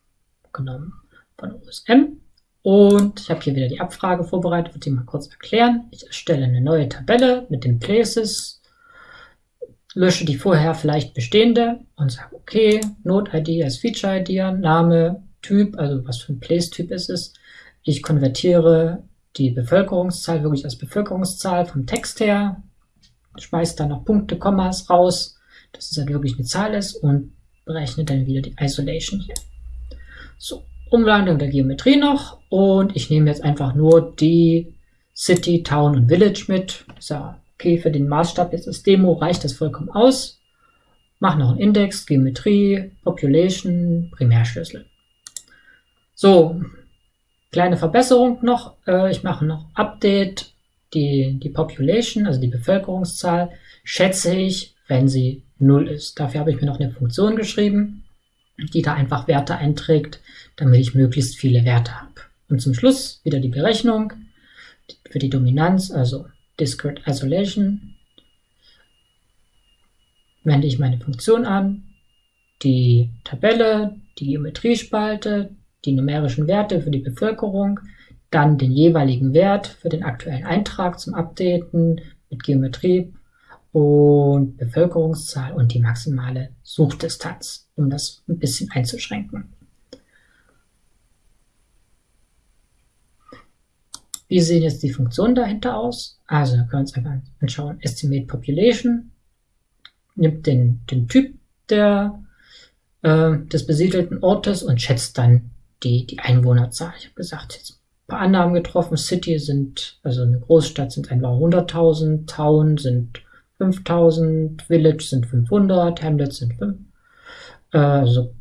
genommen von OSM und ich habe hier wieder die Abfrage vorbereitet, würde die mal kurz erklären. Ich erstelle eine neue Tabelle mit den Places, lösche die vorher vielleicht bestehende und sage, okay, Node-ID als Feature-ID, Name, Typ, also was für ein Place-Typ ist es. Ich konvertiere die Bevölkerungszahl wirklich als Bevölkerungszahl vom Text her, schmeiße dann noch Punkte, Kommas raus, dass es halt wirklich eine Zahl ist und berechne dann wieder die Isolation hier. So, Umwandlung der Geometrie noch und ich nehme jetzt einfach nur die City, Town und Village mit. So, okay, für den Maßstab jetzt das Demo reicht das vollkommen aus. Mach noch einen Index, Geometrie, Population, Primärschlüssel. So, kleine Verbesserung noch. Äh, ich mache noch Update. Die, die Population, also die Bevölkerungszahl, schätze ich, wenn sie 0 ist. Dafür habe ich mir noch eine Funktion geschrieben, die da einfach Werte einträgt, damit ich möglichst viele Werte habe. Und zum Schluss wieder die Berechnung für die Dominanz, also Discrete Isolation, wende ich meine Funktion an, die Tabelle, die Geometriespalte, die numerischen Werte für die Bevölkerung, dann den jeweiligen Wert für den aktuellen Eintrag zum Updaten mit Geometrie und Bevölkerungszahl und die maximale Suchdistanz, um das ein bisschen einzuschränken. Wie sehen jetzt die Funktionen dahinter aus? Also können wir uns einfach anschauen. Estimate Population nimmt den, den Typ der, äh, des besiedelten Ortes und schätzt dann die, die Einwohnerzahl. Ich habe gesagt, jetzt paar Annahmen getroffen. City sind, also eine Großstadt sind etwa 100.000, Town sind 5.000, Village sind 500, Hamlet sind 5, äh, also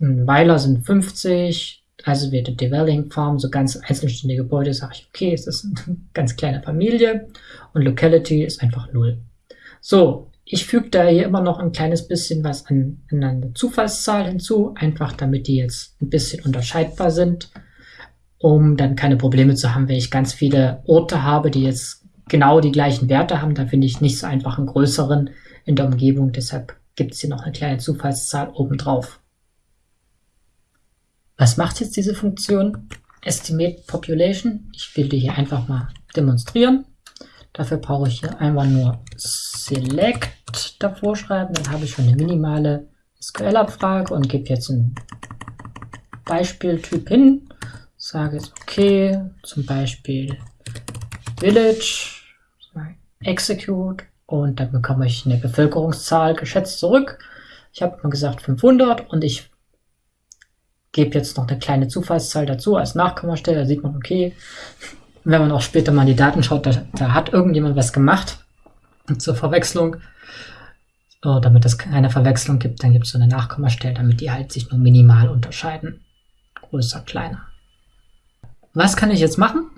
Weiler sind 50, also wird Dwelling Farm, so ganz einzelständige Gebäude, sage ich, okay, es ist eine ganz kleine Familie und Locality ist einfach null. So, ich füge da hier immer noch ein kleines bisschen was an, an eine Zufallszahl hinzu, einfach damit die jetzt ein bisschen unterscheidbar sind, um dann keine Probleme zu haben, wenn ich ganz viele Orte habe, die jetzt genau die gleichen Werte haben. Da finde ich nicht so einfach einen größeren in der Umgebung, deshalb gibt es hier noch eine kleine Zufallszahl obendrauf. Was macht jetzt diese Funktion? Estimate Population. Ich will die hier einfach mal demonstrieren. Dafür brauche ich hier einfach nur Select davor schreiben. Dann habe ich schon eine minimale SQL-Abfrage und gebe jetzt einen Beispieltyp hin. Sage jetzt okay, zum Beispiel Village, Execute und dann bekomme ich eine Bevölkerungszahl geschätzt zurück. Ich habe mal gesagt 500 und ich gebe jetzt noch eine kleine Zufallszahl dazu als Nachkommastelle. Da sieht man, okay, wenn man auch später mal in die Daten schaut, da, da hat irgendjemand was gemacht zur Verwechslung. So, damit es keine Verwechslung gibt, dann gibt es so eine Nachkommastelle, damit die halt sich nur minimal unterscheiden. Größer, kleiner. Was kann ich jetzt machen,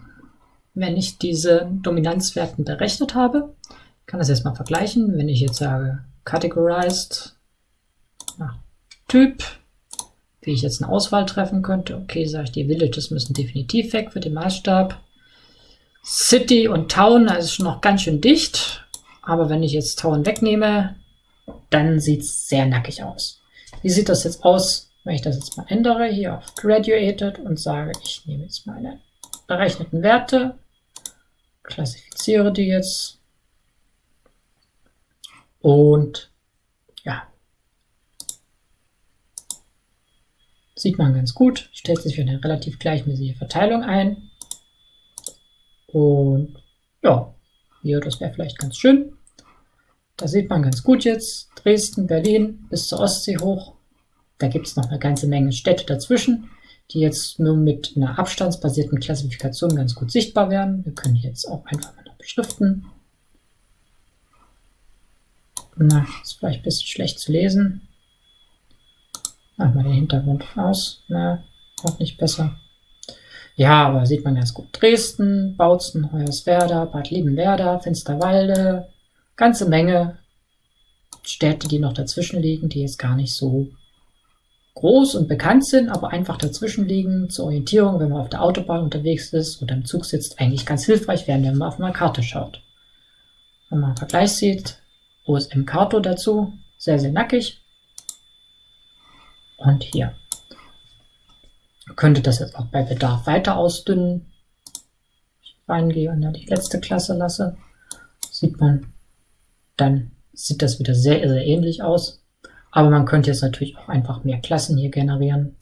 wenn ich diese Dominanzwerten berechnet habe? Ich kann das jetzt mal vergleichen. Wenn ich jetzt sage, categorized nach Typ, wie ich jetzt eine Auswahl treffen könnte. Okay, sage ich, die Villages müssen definitiv weg für den Maßstab. City und Town, ist schon noch ganz schön dicht. Aber wenn ich jetzt Town wegnehme, dann sieht es sehr nackig aus. Wie sieht das jetzt aus, wenn ich das jetzt mal ändere, hier auf Graduated und sage, ich nehme jetzt meine berechneten Werte, klassifiziere die jetzt und ja, Sieht man ganz gut, stellt sich für eine relativ gleichmäßige Verteilung ein. Und ja, hier, das wäre vielleicht ganz schön. Da sieht man ganz gut jetzt Dresden, Berlin bis zur Ostsee hoch. Da gibt es noch eine ganze Menge Städte dazwischen, die jetzt nur mit einer abstandsbasierten Klassifikation ganz gut sichtbar werden. Wir können jetzt auch einfach mal beschriften. Na, ist vielleicht ein bisschen schlecht zu lesen. Machen wir den Hintergrund aus. Na, auch nicht besser. Ja, aber sieht man ganz gut. Dresden, Bautzen, Hoyerswerda, Bad Liebenwerda, Finsterwalde, ganze Menge Städte, die noch dazwischen liegen, die jetzt gar nicht so groß und bekannt sind, aber einfach dazwischen liegen zur Orientierung, wenn man auf der Autobahn unterwegs ist oder im Zug sitzt, eigentlich ganz hilfreich werden, wenn man auf eine Karte schaut. Wenn man einen Vergleich sieht, OSM Karto dazu, sehr, sehr nackig und hier. Könnte das jetzt auch bei Bedarf weiter ausdünnen. Ich reingehe und dann die letzte Klasse lasse, sieht man, dann sieht das wieder sehr, sehr ähnlich aus. Aber man könnte jetzt natürlich auch einfach mehr Klassen hier generieren.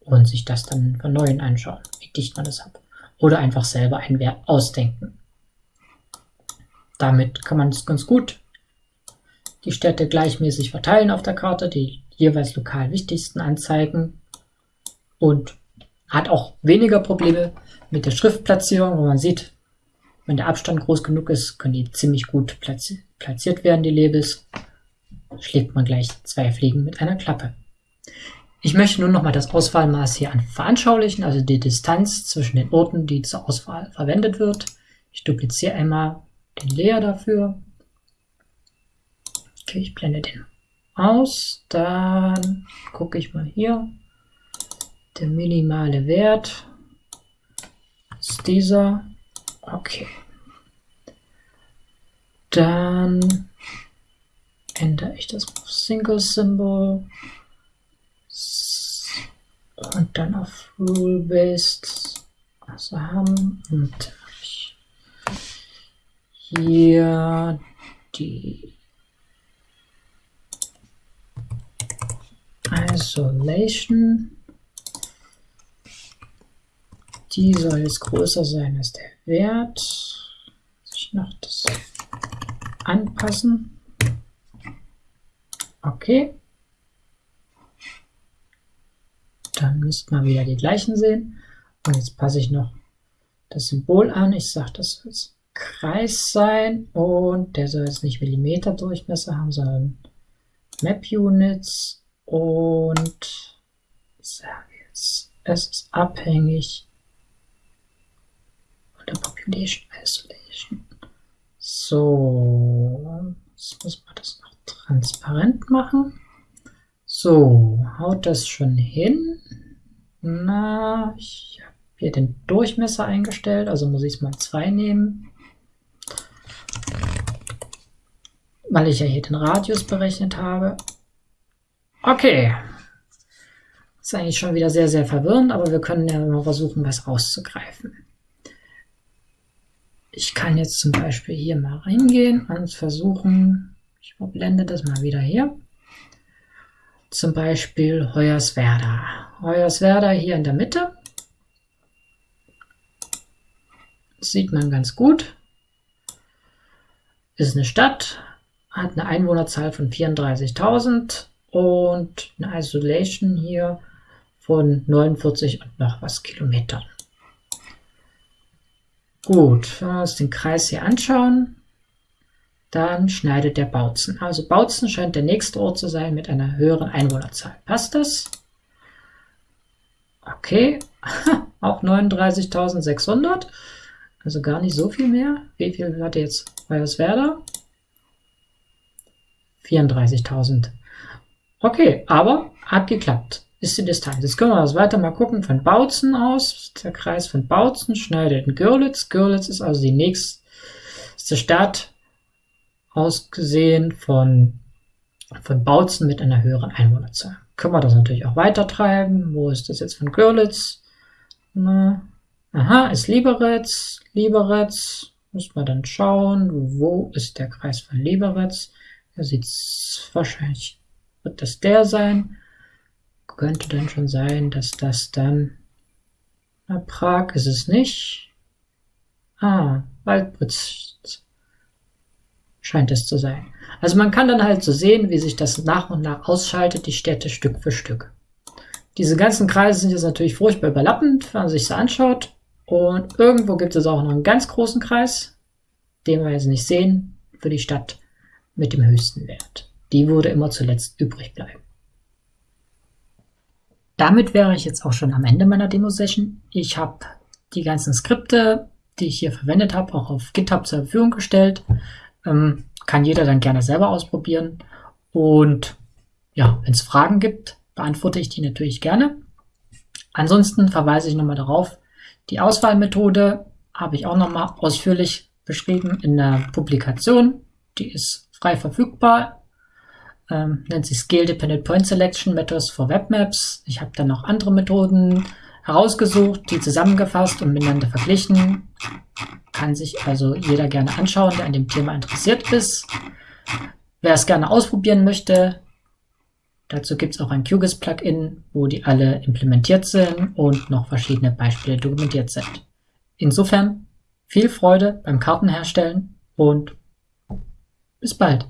Und sich das dann von Neuem anschauen, wie dicht man das hat. Oder einfach selber einen Wert ausdenken. Damit kann man es ganz gut die Städte gleichmäßig verteilen auf der Karte, die jeweils lokal wichtigsten anzeigen und hat auch weniger Probleme mit der Schriftplatzierung, wo man sieht, wenn der Abstand groß genug ist, können die ziemlich gut platzi platziert werden, die Labels. Schlägt man gleich zwei Fliegen mit einer Klappe. Ich möchte nun nochmal das Auswahlmaß hier veranschaulichen, also die Distanz zwischen den Orten, die zur Auswahl verwendet wird. Ich dupliziere einmal den Layer dafür. Okay, ich blende den aus. Dann gucke ich mal hier. Der minimale Wert ist dieser. Okay. Dann ändere ich das auf Single Symbol und dann auf Rule Based also haben und hier die Isolation. Die soll jetzt größer sein als der Wert. Ich noch das anpassen. Okay. Dann müsste man wieder die gleichen sehen. Und jetzt passe ich noch das Symbol an. Ich sage, das soll Kreis sein und der soll jetzt nicht Millimeter Durchmesser haben, sondern Map Units und sage jetzt, es ist abhängig der Population Isolation. So, jetzt muss man das noch transparent machen. So, haut das schon hin? Na, ich habe hier den Durchmesser eingestellt, also muss ich es mal 2 nehmen. Weil ich ja hier den Radius berechnet habe. Okay. Ist eigentlich schon wieder sehr, sehr verwirrend, aber wir können ja mal versuchen, was rauszugreifen. Ich kann jetzt zum Beispiel hier mal reingehen und versuchen, ich blende das mal wieder hier. Zum Beispiel Hoyerswerda. Hoyerswerda hier in der Mitte. Das sieht man ganz gut. Ist eine Stadt, hat eine Einwohnerzahl von 34.000 und eine Isolation hier von 49 und noch was Kilometern. Gut, wenn wir uns den Kreis hier anschauen, dann schneidet der Bautzen. Also Bautzen scheint der nächste Ort zu sein mit einer höheren Einwohnerzahl. Passt das? Okay, auch 39.600, also gar nicht so viel mehr. Wie viel hatte jetzt Hoyerswerda? 34.000. Okay, aber hat geklappt. Ist die Distanz. Jetzt können wir das weiter mal gucken von Bautzen aus. Der Kreis von Bautzen schneidet in Görlitz. Görlitz ist also die nächste Stadt ausgesehen von, von Bautzen mit einer höheren Einwohnerzahl. Können wir das natürlich auch weiter treiben. Wo ist das jetzt von Görlitz? Na, aha, ist Lieberitz. Lieberitz. Muss man dann schauen, wo ist der Kreis von Lieberitz. Da sieht wahrscheinlich wird das der sein? Könnte dann schon sein, dass das dann... Na, Prag ist es nicht. Ah, Waldbritz scheint es zu sein. Also man kann dann halt so sehen, wie sich das nach und nach ausschaltet, die Städte Stück für Stück. Diese ganzen Kreise sind jetzt natürlich furchtbar überlappend, wenn man sich so anschaut. Und irgendwo gibt es auch noch einen ganz großen Kreis, den wir jetzt nicht sehen, für die Stadt mit dem höchsten Wert. Die würde immer zuletzt übrig bleiben. Damit wäre ich jetzt auch schon am Ende meiner Demo-Session. Ich habe die ganzen Skripte, die ich hier verwendet habe, auch auf GitHub zur Verfügung gestellt. Ähm, kann jeder dann gerne selber ausprobieren. Und ja, wenn es Fragen gibt, beantworte ich die natürlich gerne. Ansonsten verweise ich nochmal darauf, die Auswahlmethode habe ich auch nochmal ausführlich beschrieben in der Publikation. Die ist frei verfügbar ähm, nennt sich Scale Dependent Point Selection Methods for Web Maps. Ich habe dann noch andere Methoden herausgesucht, die zusammengefasst und miteinander verglichen. Kann sich also jeder gerne anschauen, der an dem Thema interessiert ist. Wer es gerne ausprobieren möchte, dazu gibt es auch ein QGIS-Plugin, wo die alle implementiert sind und noch verschiedene Beispiele dokumentiert sind. Insofern viel Freude beim Kartenherstellen und bis bald.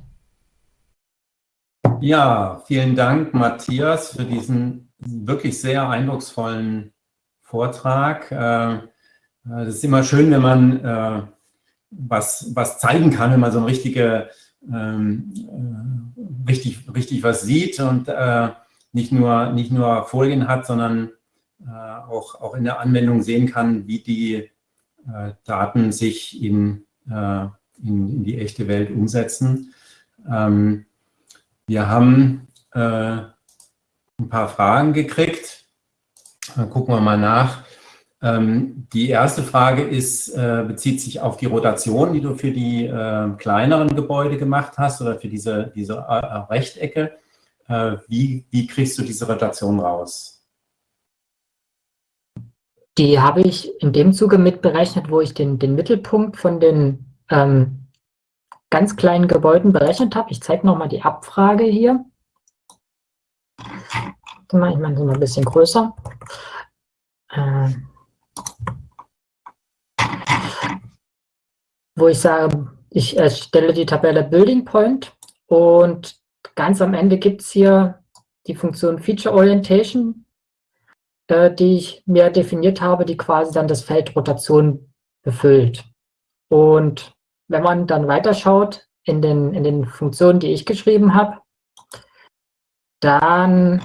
Ja, vielen Dank, Matthias, für diesen wirklich sehr eindrucksvollen Vortrag. Äh, es ist immer schön, wenn man äh, was, was zeigen kann, wenn man so eine richtige, ähm, äh, richtig, richtig was sieht und nicht, nur, nicht nur Folien hat, sondern auch, auch in der Anwendung sehen kann, wie die Daten sich in in, in, die echte Welt umsetzen. Ähm, wir haben äh, ein paar Fragen gekriegt. Dann gucken wir mal nach. Ähm, die erste Frage ist, äh, bezieht sich auf die Rotation, die du für die äh, kleineren Gebäude gemacht hast oder für diese, diese äh, Rechtecke. Äh, wie, wie kriegst du diese Rotation raus? Die habe ich in dem Zuge mitberechnet, wo ich den, den Mittelpunkt von den ähm, ganz kleinen Gebäuden berechnet habe. Ich zeige nochmal die Abfrage hier. Ich mache es mal ein bisschen größer. Ähm, wo ich sage, ich erstelle die Tabelle Building Point und ganz am Ende gibt es hier die Funktion Feature Orientation, äh, die ich mir definiert habe, die quasi dann das Feld Rotation befüllt. Und wenn man dann weiterschaut in den, in den Funktionen, die ich geschrieben habe, dann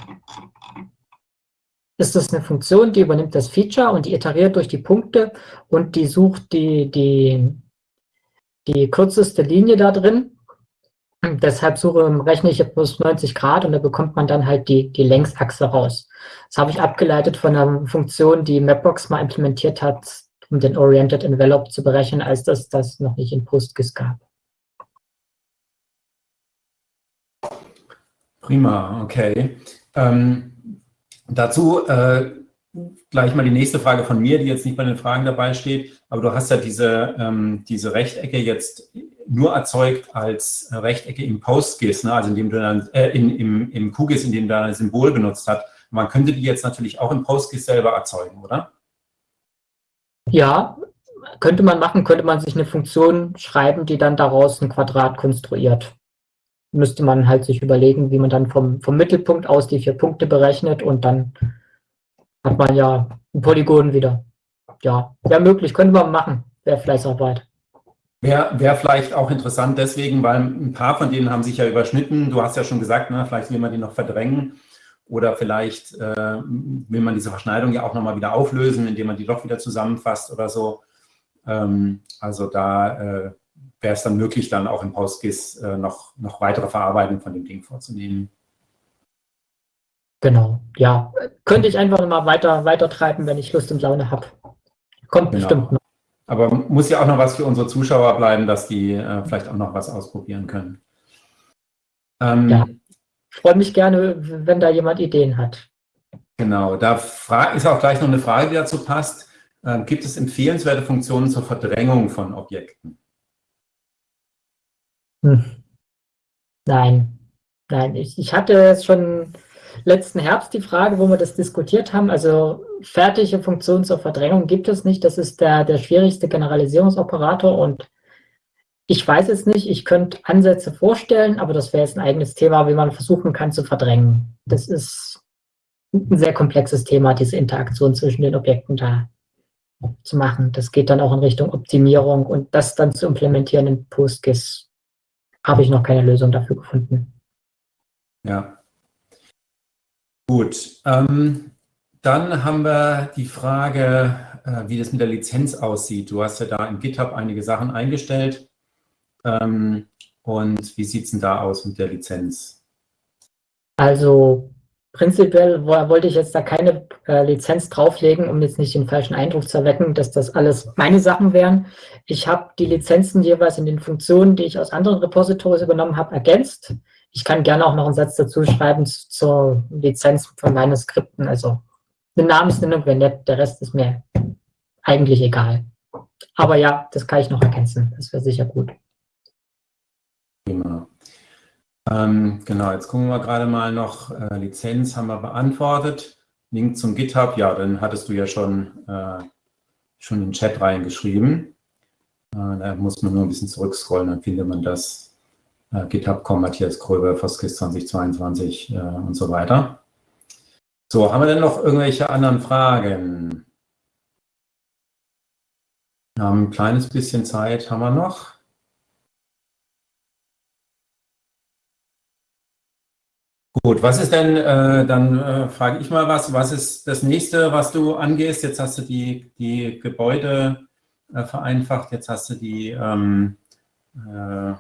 ist das eine Funktion, die übernimmt das Feature und die iteriert durch die Punkte und die sucht die, die, die kürzeste Linie da drin. Deshalb suche, rechne ich plus 90 Grad und da bekommt man dann halt die, die Längsachse raus. Das habe ich abgeleitet von einer Funktion, die Mapbox mal implementiert hat, um den Oriented Envelope zu berechnen, als das das noch nicht in PostGIS gab. Prima, okay. Ähm, Dazu äh, gleich mal die nächste Frage von mir, die jetzt nicht bei den Fragen dabei steht. Aber du hast ja diese, ähm, diese Rechtecke jetzt nur erzeugt als Rechtecke im PostGIS, ne? also indem du dann, äh, in, im, im QGIS, in dem du ein Symbol benutzt hast. Man könnte die jetzt natürlich auch im PostGIS selber erzeugen, oder? Ja, könnte man machen, könnte man sich eine Funktion schreiben, die dann daraus ein Quadrat konstruiert müsste man halt sich überlegen, wie man dann vom, vom Mittelpunkt aus die vier Punkte berechnet und dann hat man ja ein Polygon wieder. Ja, wäre möglich, könnte man machen, wäre Fleißarbeit. Wäre wär vielleicht auch interessant deswegen, weil ein paar von denen haben sich ja überschnitten. Du hast ja schon gesagt, ne, vielleicht will man die noch verdrängen oder vielleicht äh, will man diese Verschneidung ja auch nochmal wieder auflösen, indem man die doch wieder zusammenfasst oder so. Ähm, also da äh, wäre es dann möglich, dann auch im PostGIS äh, noch, noch weitere Verarbeitung von dem Ding vorzunehmen. Genau, ja. Könnte ich einfach mal weiter, weiter treiben, wenn ich Lust und Laune habe. Kommt genau. bestimmt noch. Aber muss ja auch noch was für unsere Zuschauer bleiben, dass die äh, vielleicht auch noch was ausprobieren können. Ähm, ja, freue mich gerne, wenn da jemand Ideen hat. Genau, da ist auch gleich noch eine Frage, die dazu passt. Ähm, gibt es empfehlenswerte Funktionen zur Verdrängung von Objekten? Hm. Nein, nein, ich, ich hatte jetzt schon letzten Herbst die Frage, wo wir das diskutiert haben. Also fertige Funktionen zur Verdrängung gibt es nicht. Das ist der, der schwierigste Generalisierungsoperator und ich weiß es nicht. Ich könnte Ansätze vorstellen, aber das wäre jetzt ein eigenes Thema, wie man versuchen kann zu verdrängen. Das ist ein sehr komplexes Thema, diese Interaktion zwischen den Objekten da zu machen. Das geht dann auch in Richtung Optimierung und das dann zu implementieren in PostGIS habe ich noch keine Lösung dafür gefunden. Ja. Gut. Ähm, dann haben wir die Frage, äh, wie das mit der Lizenz aussieht. Du hast ja da in GitHub einige Sachen eingestellt. Ähm, und wie sieht es denn da aus mit der Lizenz? Also prinzipiell wollte ich jetzt da keine äh, Lizenz drauflegen, um jetzt nicht den falschen Eindruck zu erwecken, dass das alles meine Sachen wären. Ich habe die Lizenzen jeweils in den Funktionen, die ich aus anderen Repositories übernommen habe, ergänzt. Ich kann gerne auch noch einen Satz dazu schreiben zur Lizenz von meinen Skripten. Also eine Namensnennung wäre nett, der Rest ist mir eigentlich egal. Aber ja, das kann ich noch ergänzen. Das wäre sicher gut. Prima. Ähm, genau, jetzt gucken wir gerade mal noch, äh, Lizenz haben wir beantwortet. Link zum GitHub, ja, dann hattest du ja schon, äh, schon in den Chat reingeschrieben. Äh, da muss man nur ein bisschen zurückscrollen, dann findet man das. Äh, GitHub.com, Matthias Kröber, Foskis 2022 äh, und so weiter. So, haben wir denn noch irgendwelche anderen Fragen? Wir haben ein kleines bisschen Zeit, haben wir noch. Gut, was ist denn, äh, dann äh, frage ich mal was, was ist das nächste, was du angehst? Jetzt hast du die, die Gebäude äh, vereinfacht, jetzt hast du die, ähm, äh,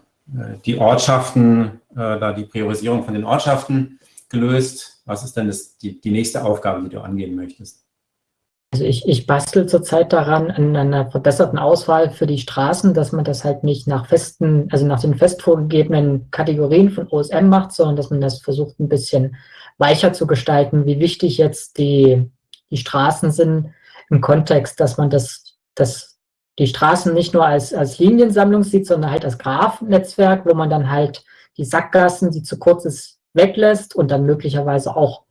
die Ortschaften, äh, da die Priorisierung von den Ortschaften gelöst. Was ist denn das, die, die nächste Aufgabe, die du angehen möchtest? Also ich, ich bastel zurzeit daran an einer verbesserten Auswahl für die Straßen, dass man das halt nicht nach festen, also nach den fest vorgegebenen Kategorien von OSM macht, sondern dass man das versucht ein bisschen weicher zu gestalten, wie wichtig jetzt die, die Straßen sind im Kontext, dass man das, das die Straßen nicht nur als, als Liniensammlung sieht, sondern halt als Graph-Netzwerk, wo man dann halt die Sackgassen, die zu kurz ist, weglässt und dann möglicherweise auch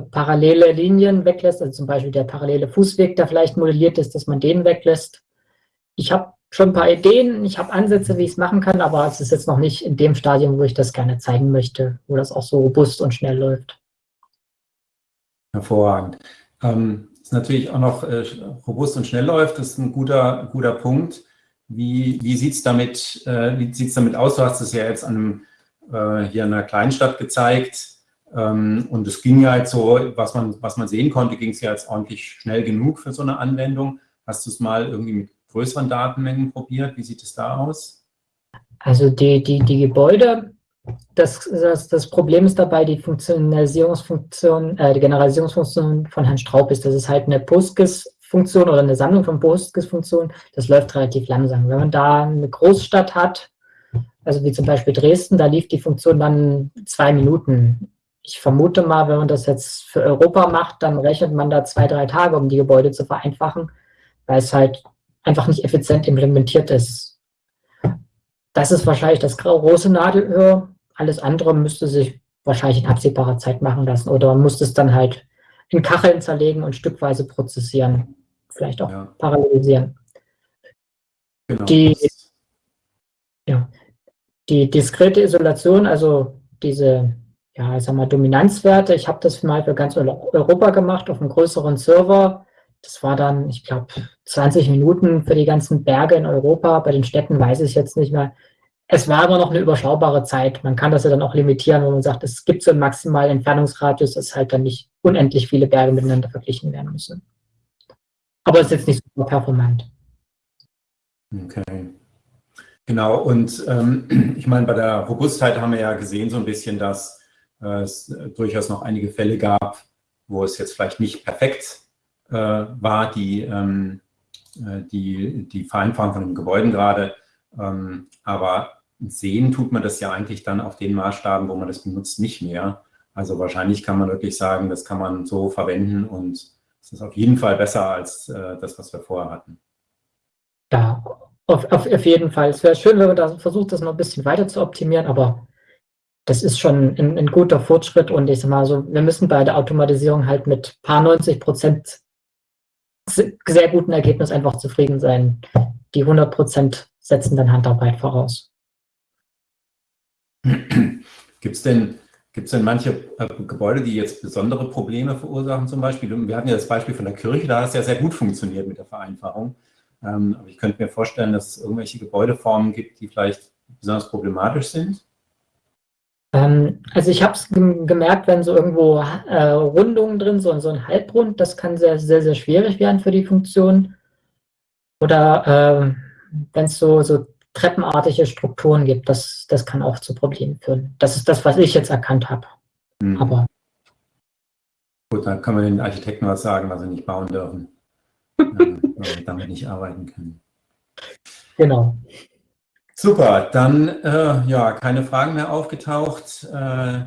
parallele Linien weglässt, also zum Beispiel der parallele Fußweg, der vielleicht modelliert ist, dass man den weglässt. Ich habe schon ein paar Ideen, ich habe Ansätze, wie ich es machen kann, aber es ist jetzt noch nicht in dem Stadium, wo ich das gerne zeigen möchte, wo das auch so robust und schnell läuft. Hervorragend. Ähm, ist natürlich auch noch äh, robust und schnell läuft, das ist ein guter, guter Punkt. Wie, wie sieht es damit, äh, damit aus? Du hast es ja jetzt an äh, hier in einer Kleinstadt gezeigt und es ging ja jetzt so, was man, was man sehen konnte, ging es ja jetzt ordentlich schnell genug für so eine Anwendung. Hast du es mal irgendwie mit größeren Datenmengen probiert? Wie sieht es da aus? Also die, die, die Gebäude, das, das, das Problem ist dabei, die Funktionalisierungsfunktion, äh, die Generalisierungsfunktion von Herrn Straub ist, das ist halt eine PostGIS-Funktion oder eine Sammlung von PostGIS-Funktionen, das läuft relativ langsam. Wenn man da eine Großstadt hat, also wie zum Beispiel Dresden, da lief die Funktion dann zwei Minuten ich vermute mal, wenn man das jetzt für Europa macht, dann rechnet man da zwei, drei Tage, um die Gebäude zu vereinfachen, weil es halt einfach nicht effizient implementiert ist. Das ist wahrscheinlich das große Nadelöhr. Alles andere müsste sich wahrscheinlich in absehbarer Zeit machen lassen. Oder man muss es dann halt in Kacheln zerlegen und stückweise prozessieren. Vielleicht auch ja. parallelisieren. Genau. Die, ja, die diskrete Isolation, also diese ja, ich sag mal, Dominanzwerte. Ich habe das mal für ganz Europa gemacht auf einem größeren Server. Das war dann, ich glaube, 20 Minuten für die ganzen Berge in Europa. Bei den Städten weiß ich jetzt nicht mehr. Es war aber noch eine überschaubare Zeit. Man kann das ja dann auch limitieren, wenn man sagt, es gibt so einen maximalen Entfernungsradius, dass halt dann nicht unendlich viele Berge miteinander verglichen werden müssen. Aber es ist jetzt nicht super performant. Okay. Genau, und ähm, ich meine, bei der Robustheit haben wir ja gesehen so ein bisschen, dass es durchaus noch einige Fälle gab, wo es jetzt vielleicht nicht perfekt äh, war, die, ähm, äh, die, die Vereinfachung von den Gebäuden gerade. Ähm, aber sehen tut man das ja eigentlich dann auf den Maßstaben, wo man das benutzt, nicht mehr. Also wahrscheinlich kann man wirklich sagen, das kann man so verwenden und es ist auf jeden Fall besser als äh, das, was wir vorher hatten. Ja, auf, auf, auf jeden Fall. Es wäre schön, wenn man da versucht, das noch ein bisschen weiter zu optimieren, aber das ist schon ein, ein, guter Fortschritt und ich sag mal so, wir müssen bei der Automatisierung halt mit paar 90 Prozent sehr guten Ergebnis einfach zufrieden sein. Die 100 Prozent setzen dann Handarbeit voraus. Gibt es denn, gibt's denn manche äh, Gebäude, die jetzt besondere Probleme verursachen zum Beispiel? Wir hatten ja das Beispiel von der Kirche, da hat es ja sehr gut funktioniert mit der Vereinfachung. Ähm, aber ich könnte mir vorstellen, dass es irgendwelche Gebäudeformen gibt, die vielleicht besonders problematisch sind. Ähm, also ich habe es gemerkt, wenn so irgendwo äh, Rundungen drin, so, so ein Halbrund, das kann sehr, sehr, sehr schwierig werden für die Funktion. Oder äh, wenn es so, so treppenartige Strukturen gibt, das, das kann auch zu Problemen führen. Das ist das, was ich jetzt erkannt habe. Mhm. Aber Gut, dann kann man den Architekten was sagen, was sie nicht bauen dürfen, äh, damit nicht arbeiten können. Genau. Super, dann äh, ja, keine Fragen mehr aufgetaucht. Äh,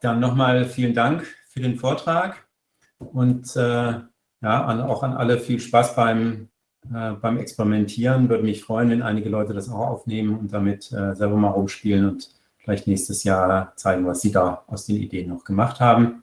dann nochmal vielen Dank für den Vortrag und äh, ja, an, auch an alle viel Spaß beim, äh, beim Experimentieren. Würde mich freuen, wenn einige Leute das auch aufnehmen und damit äh, selber mal rumspielen und vielleicht nächstes Jahr zeigen, was sie da aus den Ideen noch gemacht haben.